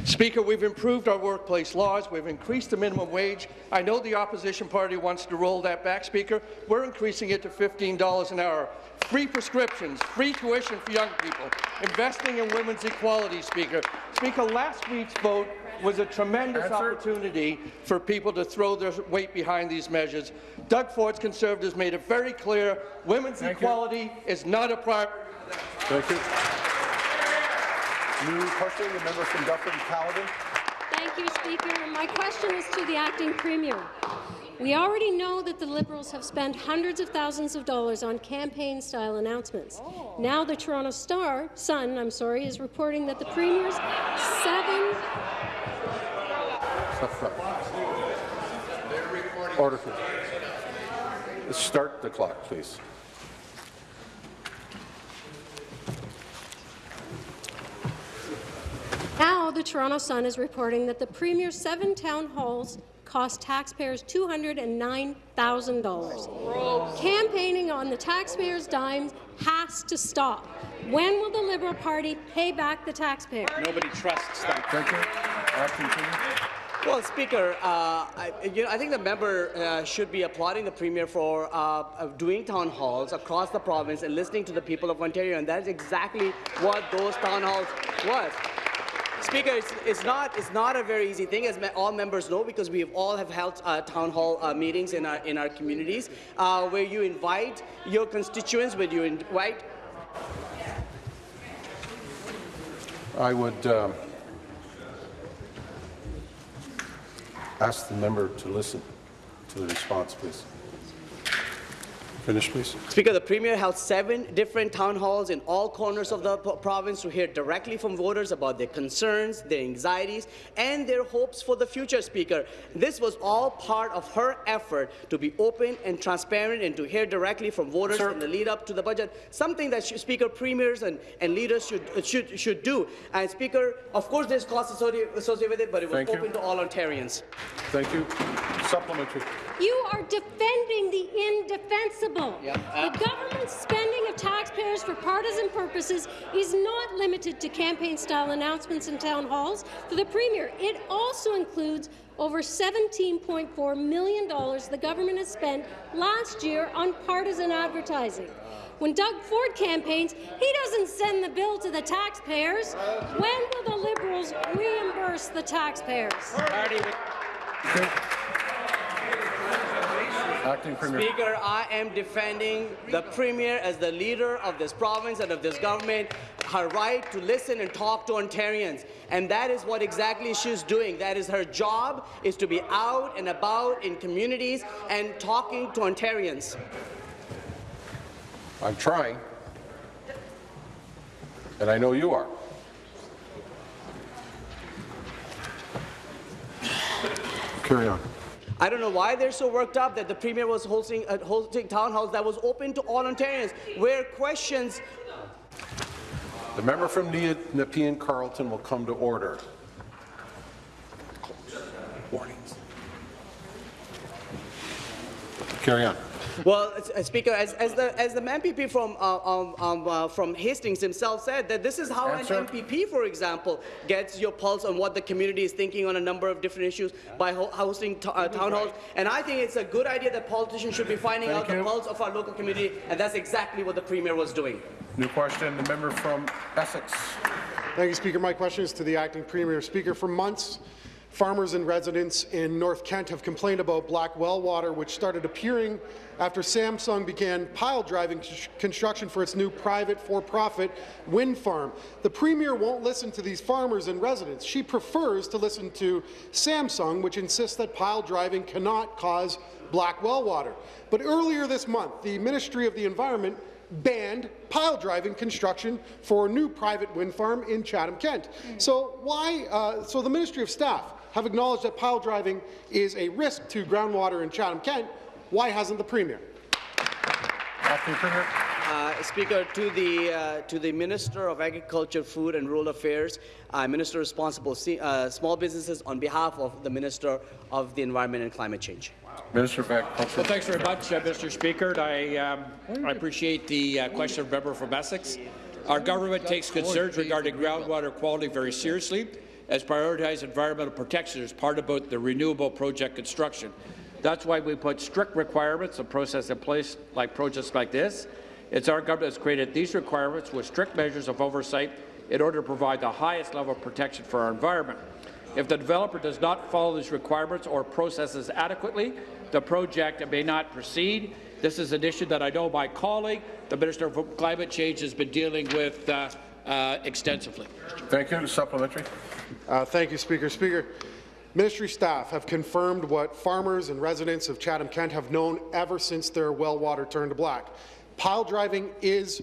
Speaker, we've improved our workplace laws. We've increased the minimum wage. I know the opposition party wants to roll that back, Speaker. We're increasing it to $15 an hour. Free prescriptions, free tuition for young people, investing in women's equality, Speaker. Speaker, last week's vote was a tremendous Answer. opportunity for people to throw their weight behind these measures. Doug Ford's Conservatives made it very clear women's Thank equality you. is not a priority. Thank you. New question, the member from Dufferin-Caledon. Thank you, Speaker. My question is to the acting premier. We already know that the Liberals have spent hundreds of thousands of dollars on campaign-style announcements. Oh. Now the Toronto Star, Sun, I'm sorry, is reporting that the Premier's seven... Order. Start the clock, please. Now, the Toronto Sun is reporting that the Premier's seven town halls cost taxpayers $209,000. Campaigning on the taxpayers' dimes has to stop. When will the Liberal Party pay back the taxpayers? Nobody trusts them. Thank you. Well, Speaker, uh, I, you know, I think the member uh, should be applauding the Premier for uh, doing town halls across the province and listening to the people of Ontario, and that's exactly what those town halls was. Speaker, it's, it's not it's not a very easy thing, as all members know, because we have all have held uh, town hall uh, meetings in our in our communities, uh, where you invite your constituents, where you invite I would um, ask the member to listen to the response, please. Finish, please. Speaker, the Premier held seven different town halls in all corners of the province to hear directly from voters about their concerns, their anxieties, and their hopes for the future, Speaker. This was all part of her effort to be open and transparent and to hear directly from voters Sir. in the lead up to the budget, something that sh- Speaker, Premiers and, and leaders should, uh, should, should do. And Speaker, of course there's costs associated associated with it, but it was Thank you. open to all Ontarians. Thank you. Supplementary. You are defending the indefensible. Yep. Uh, The government's spending of taxpayers for partisan purposes is not limited to campaign-style announcements in town halls for the Premier. It also includes over $17.4 million the government has spent last year on partisan advertising. When Doug Ford campaigns, he doesn't send the bill to the taxpayers. When will the Liberals reimburse the taxpayers? Acting Premier. Speaker, I am defending the Premier as the leader of this province and of this government, her right to listen and talk to Ontarians. And that is what exactly she's doing. That is her job, is to be out and about in communities and talking to Ontarians. I'm trying, and I know you are. Carry on. I don't know why they're so worked up that the Premier was hosting, uh, hosting town halls that was open to all Ontarians, where questions The member from Ne- Nepean Carleton will come to order. Warnings. Carry on. Well, uh, Speaker, as, as the as the MPP from uh, um, um, uh, from Hastings himself said, that this is how Answer. an MPP, for example, gets your pulse on what the community is thinking on a number of different issues by ho hosting t- uh, town halls. And I think it's a good idea that politicians should be finding Thank out the pulse of our local community, and that's exactly what the Premier was doing. New question, the member from Essex. Thank you, Speaker. My question is to the acting premier. Speaker, for months, farmers and residents in North Kent have complained about black well water, which started appearing after Samsung began pile driving construction for its new private for-profit wind farm. The premier won't listen to these farmers and residents. She prefers to listen to Samsung, which insists that pile driving cannot cause black well water. But earlier this month, the Ministry of the Environment banned pile driving construction for a new private wind farm in Chatham, Kent. So why? Uh, so the Ministry of Staff have acknowledged that pile driving is a risk to groundwater in Chatham, Kent. Why hasn't the Premier? Acting Uh, Speaker, to the uh, to the Minister of Agriculture, Food and Rural Affairs, uh, Minister responsible uh, small businesses on behalf of the Minister of the Environment and Climate Change. Minister of Agriculture. Well, thanks very much, uh, Mr. Speaker. I, um, I appreciate the uh, question of member from Essex. Our government takes concerns regarding groundwater quality very seriously, as prioritized environmental protection as part about the renewable project construction. That's why we put strict requirements and process in place like projects like this. It's our government that's created these requirements with strict measures of oversight in order to provide the highest level of protection for our environment. If the developer does not follow these requirements or processes adequately, the project may not proceed. This is an issue that I know my colleague, the Minister of Climate Change, has been dealing with uh, uh, extensively. Thank you. Supplementary. Uh, thank you, Speaker. Speaker, Ministry staff have confirmed what farmers and residents of Chatham Kent have known ever since their well water turned black. Pile driving is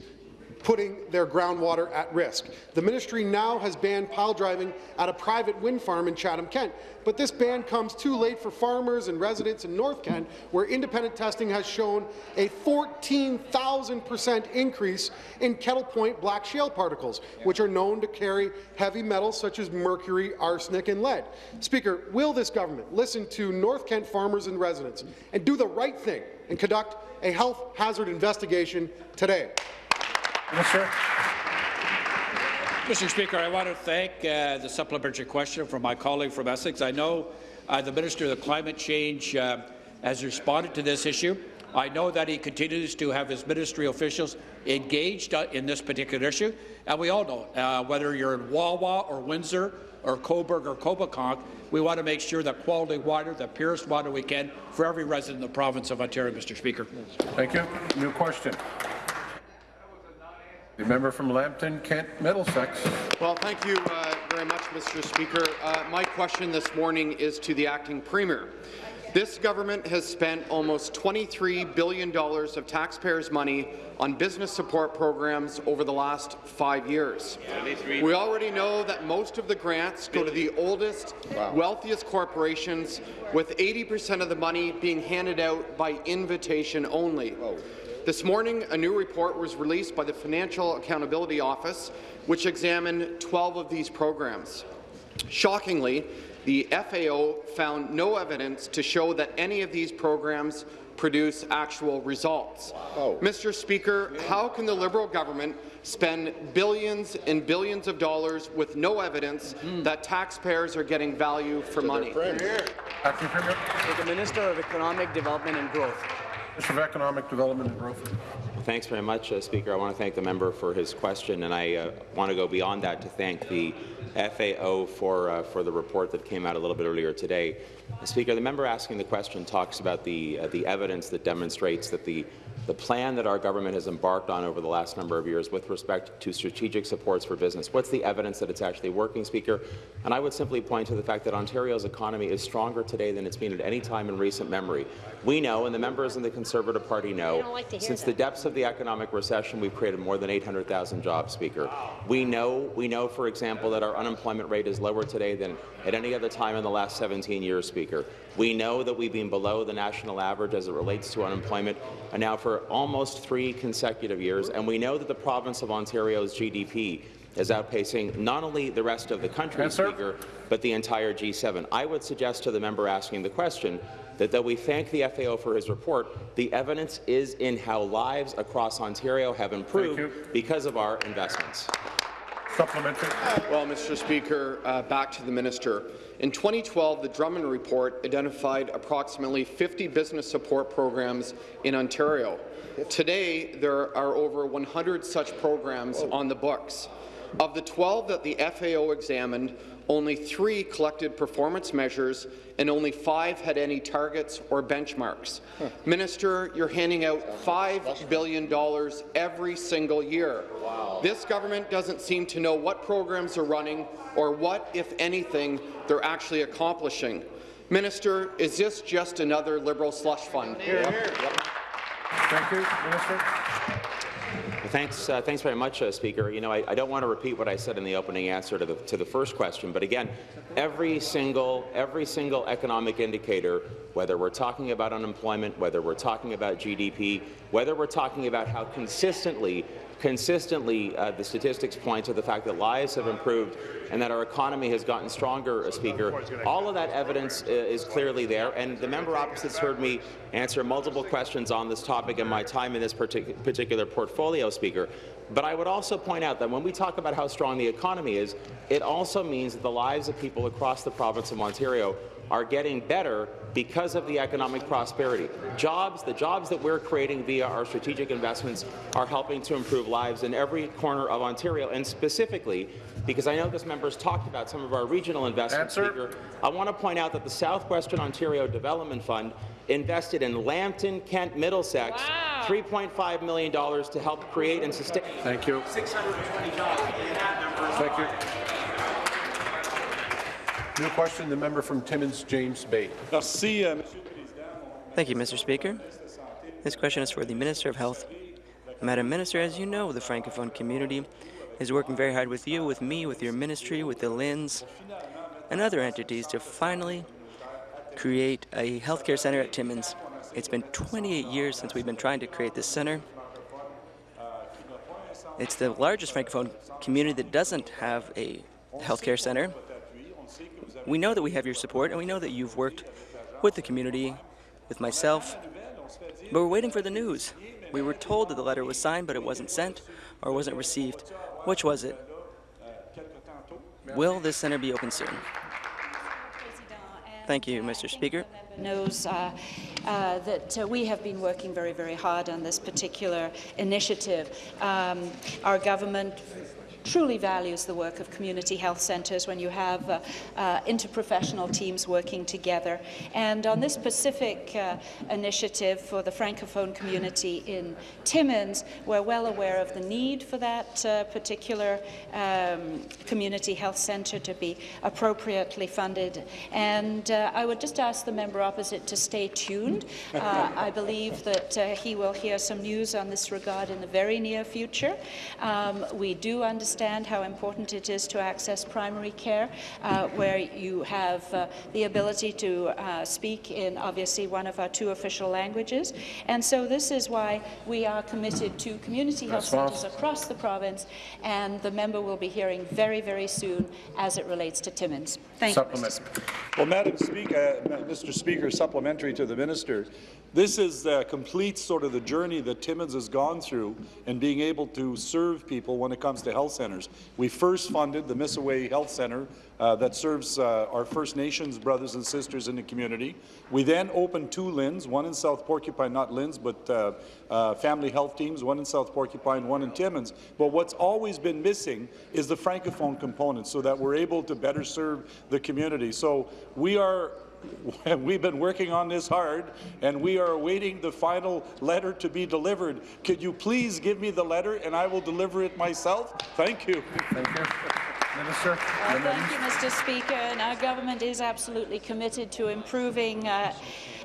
putting their groundwater at risk. The ministry now has banned pile driving at a private wind farm in Chatham, Kent, but this ban comes too late for farmers and residents in North Kent, where independent testing has shown a 14,000% increase in Kettle Point black shale particles, which are known to carry heavy metals such as mercury, arsenic and lead. Speaker, will this government listen to North Kent farmers and residents and do the right thing and conduct a health hazard investigation today? Minister. Mr. Speaker, I want to thank uh, the supplementary question from my colleague from Essex. I know uh, the Minister of Climate Change uh, has responded to this issue. I know that he continues to have his ministry officials engaged uh, in this particular issue, and we all know, uh, whether you're in Wawa or Windsor or Cobourg or Coboconk, we want to make sure that quality water, the purest water we can, for every resident in the province of Ontario, Mr. Speaker. Thank you. New question. The member from Lambton, Kent, Middlesex. Well, thank you uh, very much, Mr. Speaker. Uh, my question this morning is to the acting premier. This government has spent almost $23 billion of taxpayers' money on business support programs over the last five years. We already know that most of the grants go to the oldest, wow. wealthiest corporations, with 80% of the money being handed out by invitation only. Whoa. This morning, a new report was released by the Financial Accountability Office, which examined 12 of these programs. Shockingly, the FAO found no evidence to show that any of these programs produce actual results. Oh. Mr. Speaker, how can the Liberal government spend billions and billions of dollars with no evidence mm. that taxpayers are getting value for money? The Minister of Economic Development and Growth. Minister of Economic Development and Growth. Thanks very much, uh, Speaker. I want to thank the member for his question, and I uh, want to go beyond that to thank the FAO for, uh, for the report that came out a little bit earlier today. Speaker, the member asking the question talks about the, uh, the evidence that demonstrates that the the plan that our government has embarked on over the last number of years with respect to strategic supports for business. What's the evidence that it's actually working, Speaker? And I would simply point to the fact that Ontario's economy is stronger today than it's been at any time in recent memory. We know, and the members in the Conservative Party know, like since that. the depths of the economic recession, we've created more than 800,000 jobs, Speaker. Wow. We know, we know, for example, that our unemployment rate is lower today than at any other time in the last 17 years, Speaker. We know that we've been below the national average as it relates to unemployment, and now for almost three consecutive years, and we know that the province of Ontario's GDP is outpacing not only the rest of the country, yes, Speaker, but the entire G7. I would suggest to the member asking the question that though we thank the FAO for his report, the evidence is in how lives across Ontario have improved because of our investments. Supplementary. Well, Mr. Speaker, uh, back to the minister. In 2012, the Drummond Report identified approximately 50 business support programs in Ontario. Today, there are over 100 such programs on the books. Of the 12 that the FAO examined, only three collected performance measures and only five had any targets or benchmarks. Huh. Minister, you're handing out $5 billion every single year. Wow. This government doesn't seem to know what programs are running or what, if anything, they're actually accomplishing. Minister, is this just another Liberal slush fund? Here, here. Yep. Thank you, Minister. Thanks, uh, thanks very much, uh, Speaker. You know, I, I, don't want to repeat what I said in the opening answer to the, to the first question, but again, every single, every single economic indicator, whether we're talking about unemployment, whether we're talking about GDP, whether we're talking about how consistently consistently uh, the statistics point to the fact that lives have improved and that our economy has gotten stronger, uh, Speaker. All of that evidence uh, is clearly there, and the member opposite heard me answer multiple questions on this topic in my time in this partic particular portfolio, Speaker. But I would also point out that when we talk about how strong the economy is, it also means that the lives of people across the province of Ontario are getting better because of the economic prosperity. Jobs, the jobs that we're creating via our strategic investments are helping to improve lives in every corner of Ontario, and specifically, because I know this member has talked about some of our regional investments, Speaker, I want to point out that the Southwestern Ontario Development Fund invested in Lambton, Kent, Middlesex, wow. $3.5 million to help create and sustain Thank you. 620 jobs. Thank you. New question, the member from Timmins, James Bay. Uh, Thank you, Mr. Speaker. This question is for the Minister of Health. Madam Minister, as you know, the Francophone community is working very hard with you, with me, with your ministry, with the LHINs, and other entities to finally create a healthcare centre at Timmins. It's been 28 years since we've been trying to create this centre. It's the largest Francophone community that doesn't have a healthcare centre. We know that we have your support, and we know that you've worked with the community, with myself, but we're waiting for the news. We were told that the letter was signed, but it wasn't sent or wasn't received. Which was it? Will this centre be open soon? Thank you, Mr. Speaker. Knows uh, uh, that uh, we have been working very, very hard on this particular initiative. Um, our government truly values the work of community health centres when you have uh, uh, interprofessional teams working together. And on this specific uh, initiative for the Francophone community in Timmins, we're well aware of the need for that uh, particular um, community health centre to be appropriately funded. And uh, I would just ask the member opposite to stay tuned. I believe that he will hear some news on this regard in the very near future. Um, we do understand how important it is to access primary care, uh, where you have uh, the ability to uh, speak in obviously one of our two official languages. And so this is why we are committed to community health centres across the province, and the member will be hearing very, very soon as it relates to Timmins. Thank you, Mr. Speaker. Well, Madam Speaker, uh, Mr. Speaker, supplementary to the minister, this is uh, complete sort of the journey that Timmins has gone through in being able to serve people when it comes to health centres. We first funded the Misiway Health Centre uh, that serves uh, our First Nations brothers and sisters in the community. We then opened two LHINs, one in South Porcupine, not LHINs, but uh, uh, family health teams, one in South Porcupine, one in Timmins. But what's always been missing is the Francophone component so that we're able to better serve the community. So we are *laughs* We've been working on this hard, and we are awaiting the final letter to be delivered. Could you please give me the letter, and I will deliver it myself? Thank you. Thank you. Minister. Well, thank you, Mr. Speaker. And our government is absolutely committed to improving uh,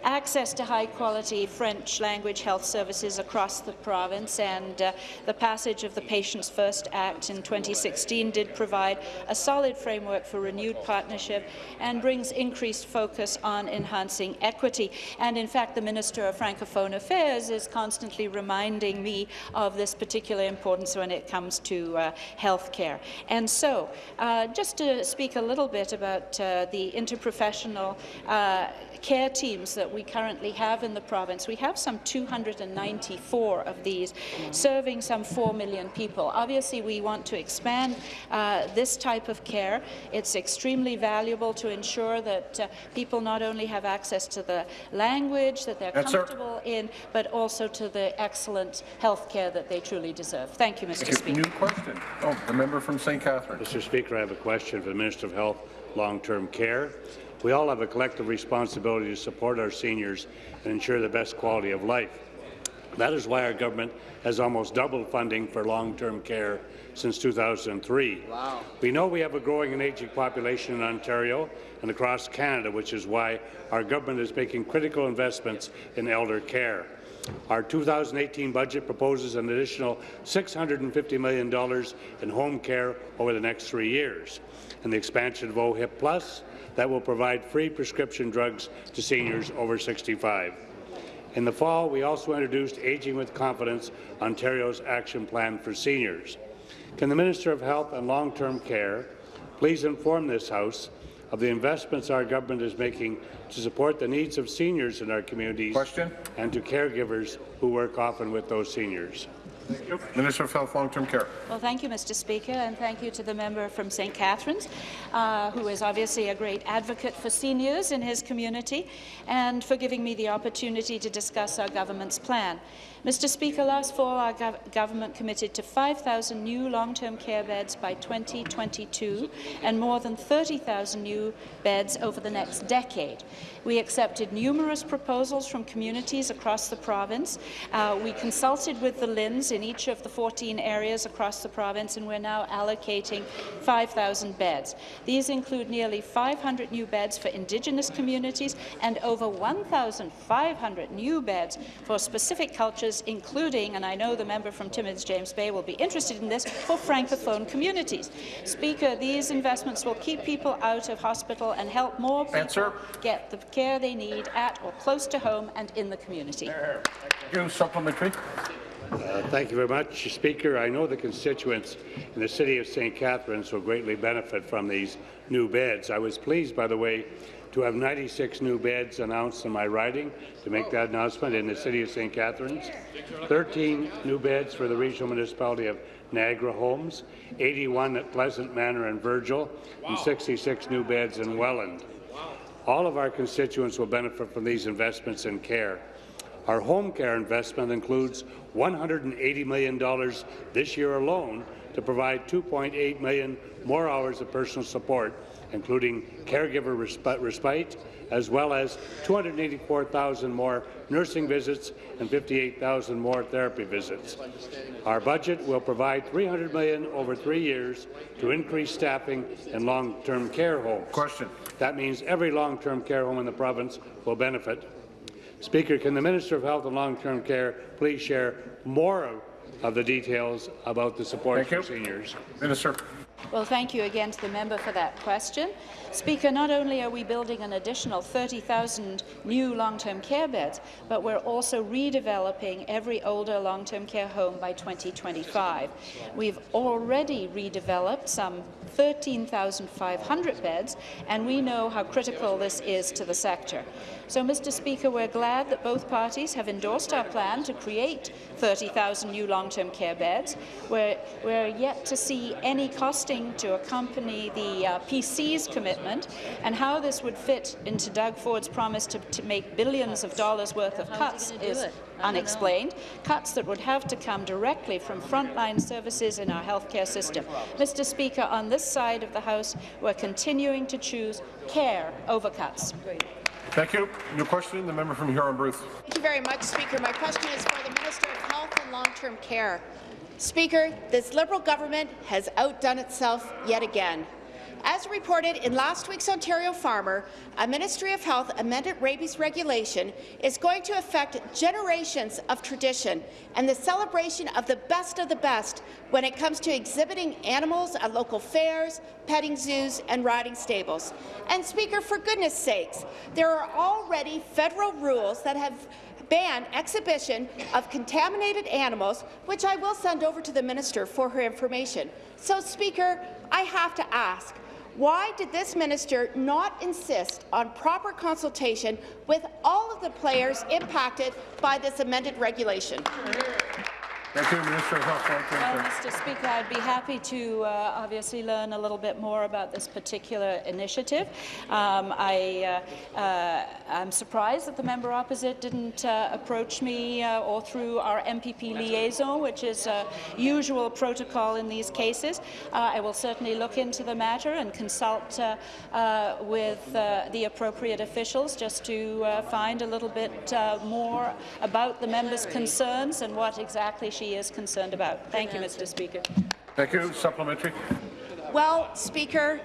access to high-quality French language health services across the province, and uh, the passage of the Patients First Act in 2016 did provide a solid framework for renewed partnership and brings increased focus on enhancing equity. And in fact, the Minister of Francophone Affairs is constantly reminding me of this particular importance when it comes to uh, health care. And so, uh, just to speak a little bit about uh, the interprofessional uh, care teams that we currently have in the province. We have some 294 of these, serving some 4 million people. Obviously, we want to expand uh, this type of care. It's extremely valuable to ensure that uh, people not only have access to the language that they're Yes, comfortable in, but also to the excellent health care that they truly deserve. Thank you, Mr. Thank you. Speaker. New question. Oh, the member from St. Catharines. Mr. Speaker, I have a question for the Minister of Health, Long-Term Care. We all have a collective responsibility to support our seniors and ensure the best quality of life. That is why our government has almost doubled funding for long-term care since 2003. Wow. We know we have a growing and aging population in Ontario and across Canada, which is why our government is making critical investments in elder care. Our 2018 budget proposes an additional $650 million in home care over the next three years, and the expansion of OHIP Plus, that will provide free prescription drugs to seniors over 65. In the fall, we also introduced Aging with Confidence, Ontario's action plan for seniors. Can the Minister of Health and Long-Term Care please inform this House of the investments our government is making to support the needs of seniors in our communities Question? and to caregivers who work often with those seniors? Minister of Health, Long-Term Care. Well, thank you, Mr. Speaker, and thank you to the member from St. Catharines, uh, who is obviously a great advocate for seniors in his community, and for giving me the opportunity to discuss our government's plan. Mr. Speaker, last fall our gov government committed to 5,000 new long-term care beds by 2022 and more than 30,000 new beds over the next decade. We accepted numerous proposals from communities across the province. Uh, we consulted with the LHINs in each of the 14 areas across the province, and we're now allocating 5,000 beds. These include nearly 500 new beds for Indigenous communities and over 1,500 new beds for specific cultures, including, and I know the member from Timmins, James Bay, will be interested in this, for Francophone communities. Speaker, these investments will keep people out of hospital and help more people Answer. get the care they need at or close to home and in the community. Thank you. Supplementary. Uh, thank you very much, Speaker. I know the constituents in the city of St. Catharines will greatly benefit from these new beds. I was pleased, by the way, to have 96 new beds announced in my riding to make that announcement in the city of St. Catharines, 13 new beds for the regional municipality of Niagara Homes, 81 at Pleasant Manor and Virgil, and 66 new beds in Welland. All of our constituents will benefit from these investments in care. Our home care investment includes $180 million this year alone to provide 2.8 million more hours of personal support, including caregiver respite, as well as 284,000 more nursing visits and 58,000 more therapy visits. Our budget will provide 300 million over three years to increase staffing in long-term care homes. Question. That means every long-term care home in the province will benefit. Speaker, can the Minister of Health and Long-Term Care please share more of, of the details about the support Thank for you. seniors? Minister. Well, thank you again to the member for that question. Speaker, not only are we building an additional 30,000 new long-term care beds, but we're also redeveloping every older long-term care home by 2025. We've already redeveloped some 13,500 beds, and we know how critical this is to the sector. So, Mr. Speaker, we're glad that both parties have endorsed our plan to create 30,000 new long-term care beds. We're, we're yet to see any costing to accompany the uh, PC's commitment and how this would fit into Doug Ford's promise to, to make billions of dollars worth of cuts is unexplained, cuts that would have to come directly from frontline services in our healthcare system. Mr. Speaker, on this side of the House, we're continuing to choose care over cuts. Thank you. New question, the member from Huron-Bruce. Thank you very much, Speaker. My question is for the Minister of Health and Long-Term Care. Speaker, this Liberal government has outdone itself yet again. As reported in last week's Ontario Farmer, a Ministry of Health amended rabies regulation is going to affect generations of tradition and the celebration of the best of the best when it comes to exhibiting animals at local fairs, petting zoos and riding stables. And Speaker, for goodness sakes, there are already federal rules that have ban exhibition of contaminated animals, which I will send over to the minister for her information. So, Speaker, I have to ask, why did this minister not insist on proper consultation with all of the players impacted by this amended regulation? Thank you, Minister of Health. Well, Mr. Speaker, I'd be happy to uh, obviously learn a little bit more about this particular initiative. Um, I, uh, uh, I'm surprised that the member opposite didn't uh, approach me uh, or through our MPP liaison, which is a usual protocol in these cases. Uh, I will certainly look into the matter and consult uh, uh, with uh, the appropriate officials just to uh, find a little bit uh, more about the member's concerns and what exactly she is concerned about. Thank you, Mr. Speaker. Thank you. Supplementary. Well, Speaker,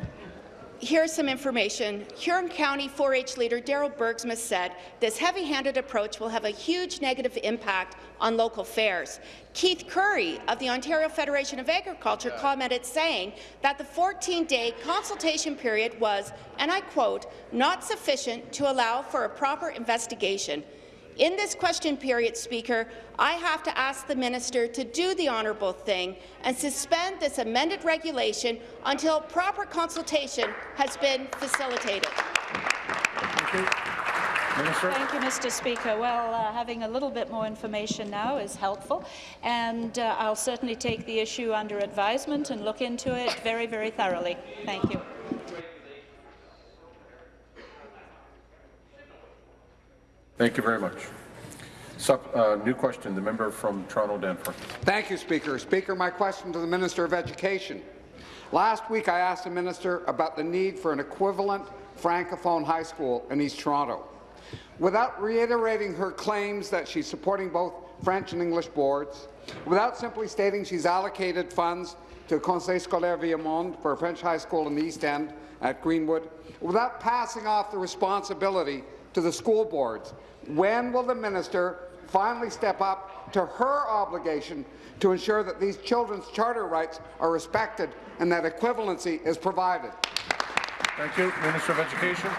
here's some information. Huron County 4-H leader Daryl Bergsma said this heavy-handed approach will have a huge negative impact on local fairs. Keith Currie of the Ontario Federation of Agriculture commented saying that the 14-day consultation period was, and I quote, not sufficient to allow for a proper investigation. In this question period, Speaker, I have to ask the minister to do the honourable thing and suspend this amended regulation until proper consultation has been facilitated. Thank you. Minister. Thank you, Mr. Speaker. Well, uh, having a little bit more information now is helpful, and uh, I'll certainly take the issue under advisement and look into it very, very thoroughly. Thank you. Thank you very much. Sup, uh, new question, the member from Toronto Danforth. Thank you, Speaker. Speaker, my question to the Minister of Education. Last week, I asked the minister about the need for an equivalent Francophone high school in East Toronto. Without reiterating her claims that she's supporting both French and English boards, without simply stating she's allocated funds to Conseil Scolaire Viamonde for a French high school in the East End at Greenwood, without passing off the responsibility to the school boards, when will the minister finally step up to her obligation to ensure that these children's charter rights are respected and that equivalency is provided? Thank you. Minister of Education.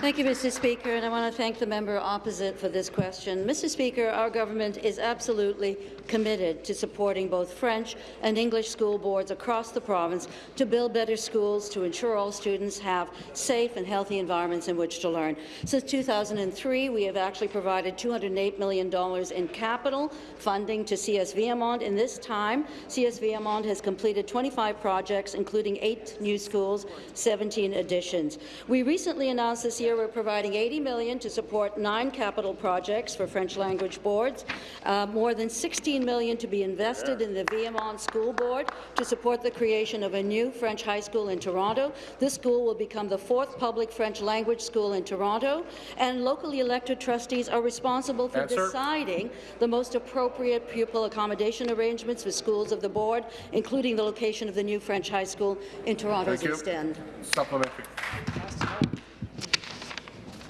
Thank you, Mr. Speaker, and I want to thank the member opposite for this question. Mr. Speaker, our government is absolutely committed to supporting both French and English school boards across the province to build better schools to ensure all students have safe and healthy environments in which to learn. Since 2003, we have actually provided $208 million in capital funding to CS. In this time, CS has completed 25 projects, including eight new schools, 17 additions. We recently announced this year, we're providing 80 million to support nine capital projects for French language boards, uh, more than $16 million to be invested in the Viamonde School Board to support the creation of a new French high school in Toronto. This school will become the fourth public French language school in Toronto, and locally elected trustees are responsible for Answer. deciding the most appropriate pupil accommodation arrangements for schools of the board, including the location of the new French high school in Toronto's Thank you. East End. Supplementary.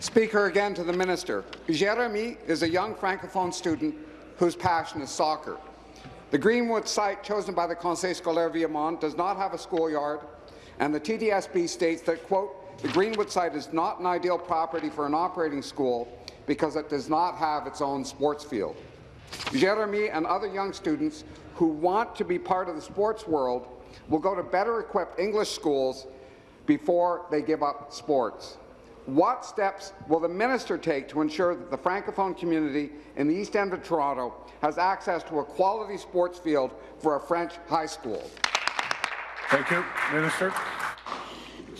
Speaker, again to the minister. Jeremy is a young Francophone student whose passion is soccer. The Greenwood site chosen by the Conseil Scolaire Viamonde does not have a schoolyard, and the TDSB states that, quote, the Greenwood site is not an ideal property for an operating school because it does not have its own sports field. Jeremy and other young students who want to be part of the sports world will go to better equipped English schools before they give up sports. What steps will the minister take to ensure that the Francophone community in the East End of Toronto has access to a quality sports field for a French high school? Thank you. Minister.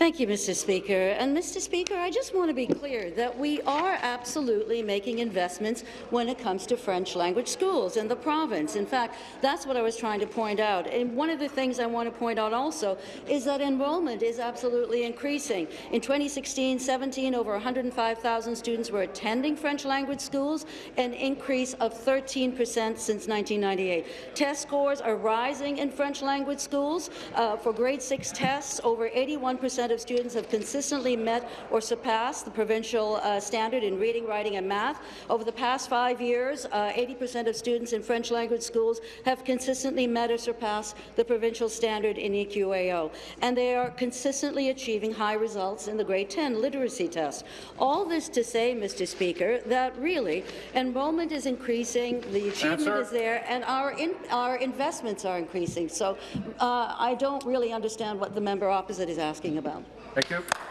Thank you, Mr. Speaker. And, Mr. Speaker, I just want to be clear that we are absolutely making investments when it comes to French language schools in the province. In fact, that's what I was trying to point out. And one of the things I want to point out also is that enrollment is absolutely increasing. In 2016-17, over 105,000 students were attending French language schools, an increase of 13 percent since 1998. Test scores are rising in French language schools. Uh, for grade 6 tests, over 81 percent of students have consistently met or surpassed the provincial uh, standard in reading, writing and math. Over the past five years, 80% of students in French language schools have consistently met or surpassed the provincial standard in EQAO, and they are consistently achieving high results in the grade 10 literacy test. All this to say, Mr. Speaker, that really enrollment is increasing, the achievement Answer. is there, and our, in, our investments are increasing. So uh, I don't really understand what the member opposite is asking about. Thank you.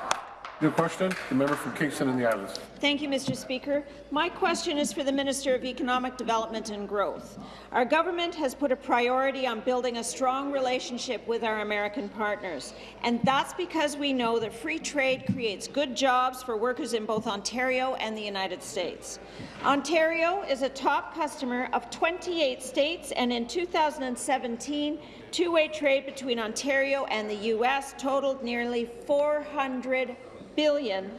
New question, the member from Kingston and the Islands. Thank you, Mr. Speaker. My question is for the Minister of Economic Development and Growth. Our government has put a priority on building a strong relationship with our American partners, and that's because we know that free trade creates good jobs for workers in both Ontario and the United States. Ontario is a top customer of 28 states, and in 2017, two-way trade between Ontario and the U.S. totaled nearly $400 billion.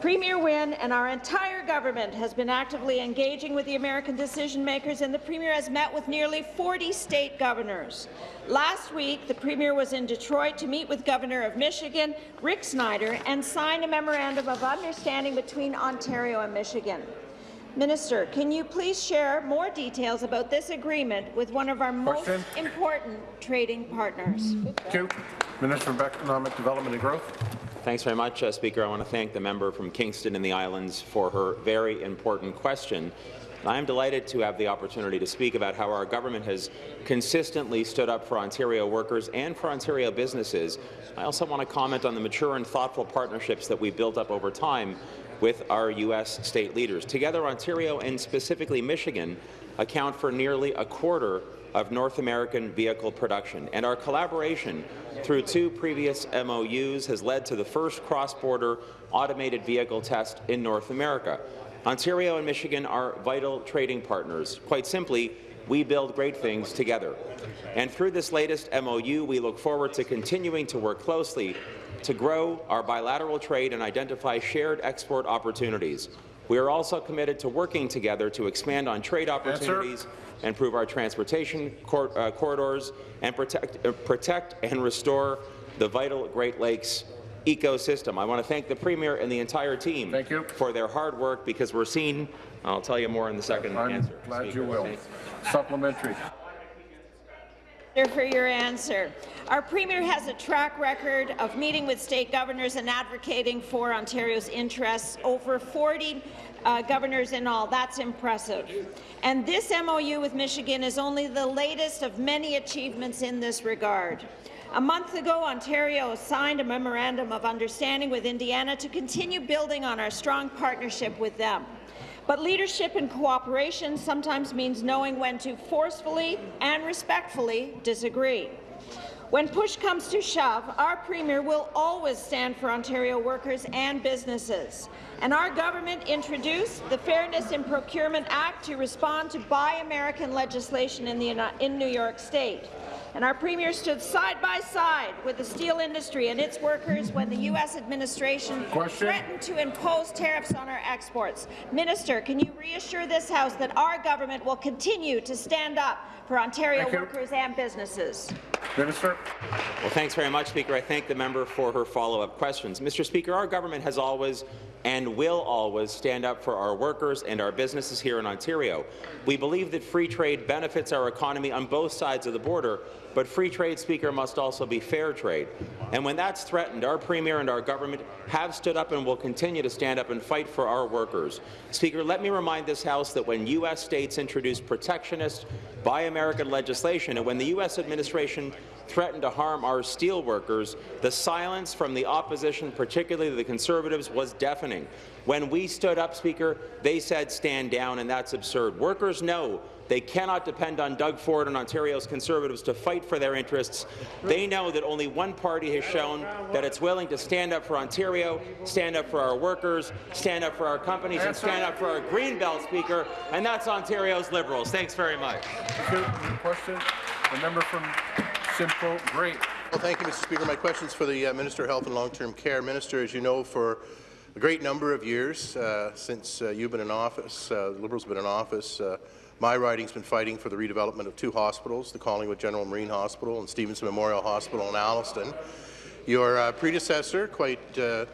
Premier Wynne and our entire government has been actively engaging with the American decision-makers, and the Premier has met with nearly 40 state governors. Last week, the Premier was in Detroit to meet with Governor of Michigan, Rick Snyder, and sign a memorandum of understanding between Ontario and Michigan. Minister, can you please share more details about this agreement with one of our most Question. important trading partners? Thank you. Minister of Economic Development and Growth. Thanks very much, uh, Speaker. I want to thank the member from Kingston and the Islands for her very important question. I am delighted to have the opportunity to speak about how our government has consistently stood up for Ontario workers and for Ontario businesses. I also want to comment on the mature and thoughtful partnerships that we've built up over time with our U.S. state leaders. Together, Ontario and specifically Michigan account for nearly a quarter of North American vehicle production, and our collaboration through two previous MOUs has led to the first cross-border automated vehicle test in North America. Ontario and Michigan are vital trading partners. Quite simply, we build great things together. And through this latest MOU, we look forward to continuing to work closely to grow our bilateral trade and identify shared export opportunities. We are also committed to working together to expand on trade opportunities, improve our transportation cor uh, corridors, and protect, uh, protect and restore the vital Great Lakes ecosystem. I want to thank the Premier and the entire team thank you. for their hard work because we're seeing, I'll tell you more in the 2nd I'm answer. glad Speaker. you will. Supplementary. For your answer. Our Premier has a track record of meeting with state governors and advocating for Ontario's interests. Over 40 uh, governors in all. That's impressive. And this MOU with Michigan is only the latest of many achievements in this regard. A month ago, Ontario signed a memorandum of understanding with Indiana to continue building on our strong partnership with them. But leadership and cooperation sometimes means knowing when to forcefully and respectfully disagree. When push comes to shove, our Premier will always stand for Ontario workers and businesses. And our government introduced the Fairness in Procurement Act to respond to Buy American legislation in, the, in New York State. And our Premier stood side by side with the steel industry and its workers when the U.S. administration Question. threatened to impose tariffs on our exports. Minister, can you reassure this House that our government will continue to stand up for Ontario workers and businesses? Minister. Well, thanks very much, Speaker. I thank the member for her follow-up questions. Mr. Speaker, our government has always and will always stand up for our workers and our businesses here in Ontario. We believe that free trade benefits our economy on both sides of the border, but free trade, Speaker, must also be fair trade. And when that's threatened, our Premier and our government have stood up and will continue to stand up and fight for our workers. Speaker, let me remind this House that when U.S. states introduced protectionist, Buy American legislation, and when the U.S. administration threatened to harm our steel workers, the silence from the opposition, particularly the Conservatives, was deafening. When we stood up, Speaker, they said stand down, and that's absurd. Workers know they cannot depend on Doug Ford and Ontario's Conservatives to fight for their interests. They know that only one party has shown that it's willing to stand up for Ontario, stand up for our workers, stand up for our companies, and stand up for our Greenbelt, Speaker, and that's Ontario's Liberals. Thanks very much. Question. The member from Simcoe, great. Well, thank you, Mr. Speaker. My question is for the uh, Minister of Health and Long-Term Care. Minister, as you know, for a great number of years uh, since uh, you've been in office, uh, the Liberals have been in office, uh, my riding's been fighting for the redevelopment of two hospitals, the Collingwood General Marine Hospital and Stevenson Memorial Hospital in Alliston. Your uh, predecessor, quite uh,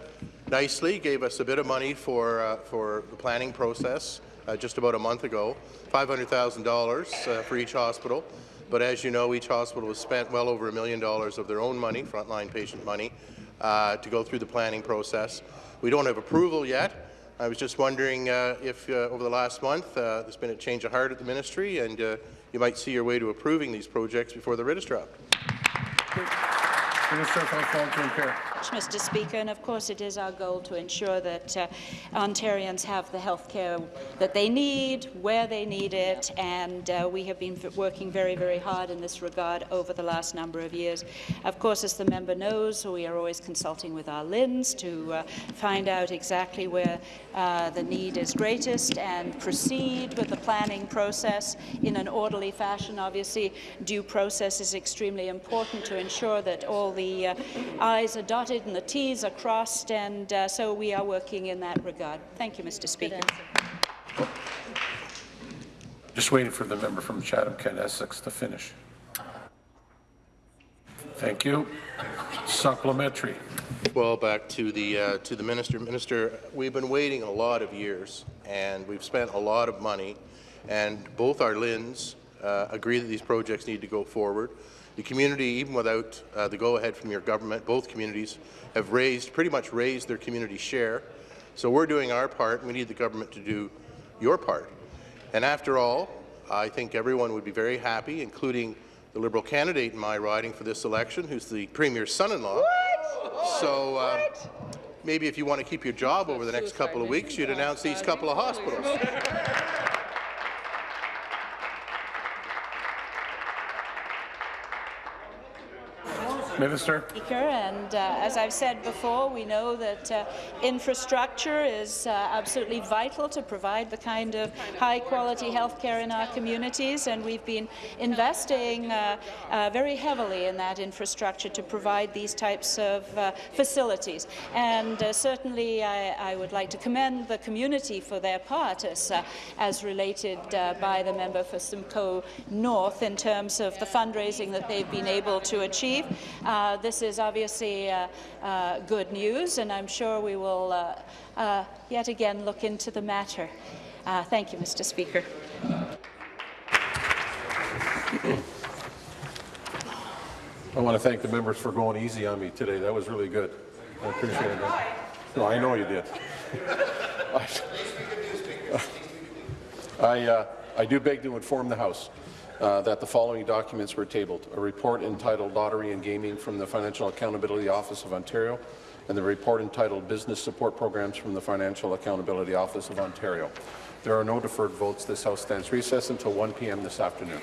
nicely, gave us a bit of money for, for the planning process just about a month ago, $500,000 uh, for each hospital. But as you know, each hospital has spent well over a million dollars of their own money, frontline patient money, to go through the planning process. We don't have approval yet. I was just wondering uh, if uh, over the last month uh, there's been a change of heart at the ministry and uh, you might see your way to approving these projects before the writ is dropped. Minister Long-Term Care. Mr. Speaker, and of course it is our goal to ensure that uh, Ontarians have the health care that they need, where they need it, and uh, we have been working very, very hard in this regard over the last number of years. Of course, as the member knows, we are always consulting with our LHINs to uh, find out exactly where uh, the need is greatest and proceed with the planning process in an orderly fashion. Obviously, due process is extremely important to ensure that all the uh, I's are dotted and the T's are crossed, and uh, so we are working in that regard. Thank you, Mr. Speaker. Just waiting for the member from Chatham-Kent Essex to finish. Thank you. Supplementary. Well, back to the uh, to the minister. Minister, we've been waiting a lot of years, and we've spent a lot of money, and both our LHINs uh, agree that these projects need to go forward. The community, even without uh, the go-ahead from your government, both communities have raised, pretty much raised their community share. So we're doing our part. and We need the government to do your part. And after all, I think everyone would be very happy, including the Liberal candidate in my riding for this election, who's the Premier's son-in-law. So uh, maybe if you want to keep your job over the next couple of weeks, you'd announce these couple of hospitals. *laughs* Minister. Speaker, and uh, as I've said before, we know that uh, infrastructure is uh, absolutely vital to provide the kind of high-quality health care in our communities, and we've been investing uh, uh, very heavily in that infrastructure to provide these types of uh, facilities. And certainly, I, I, would like to commend the community for their part, as, as related by the member for Simcoe North, in terms of the fundraising that they've been able to achieve. Uh, this is obviously uh, uh, good news, and I'm sure we will yet again look into the matter. Thank you, Mr. Speaker. I want to thank the members for going easy on me today. That was really good. I appreciate it. No, I know you did. *laughs* I, uh, I do beg to inform the House uh, that the following documents were tabled. A report entitled Lottery and Gaming from the Financial Accountability Office of Ontario and the report entitled Business Support Programs from the Financial Accountability Office of Ontario. There are no deferred votes. This House stands recessed until 1 p.m. this afternoon.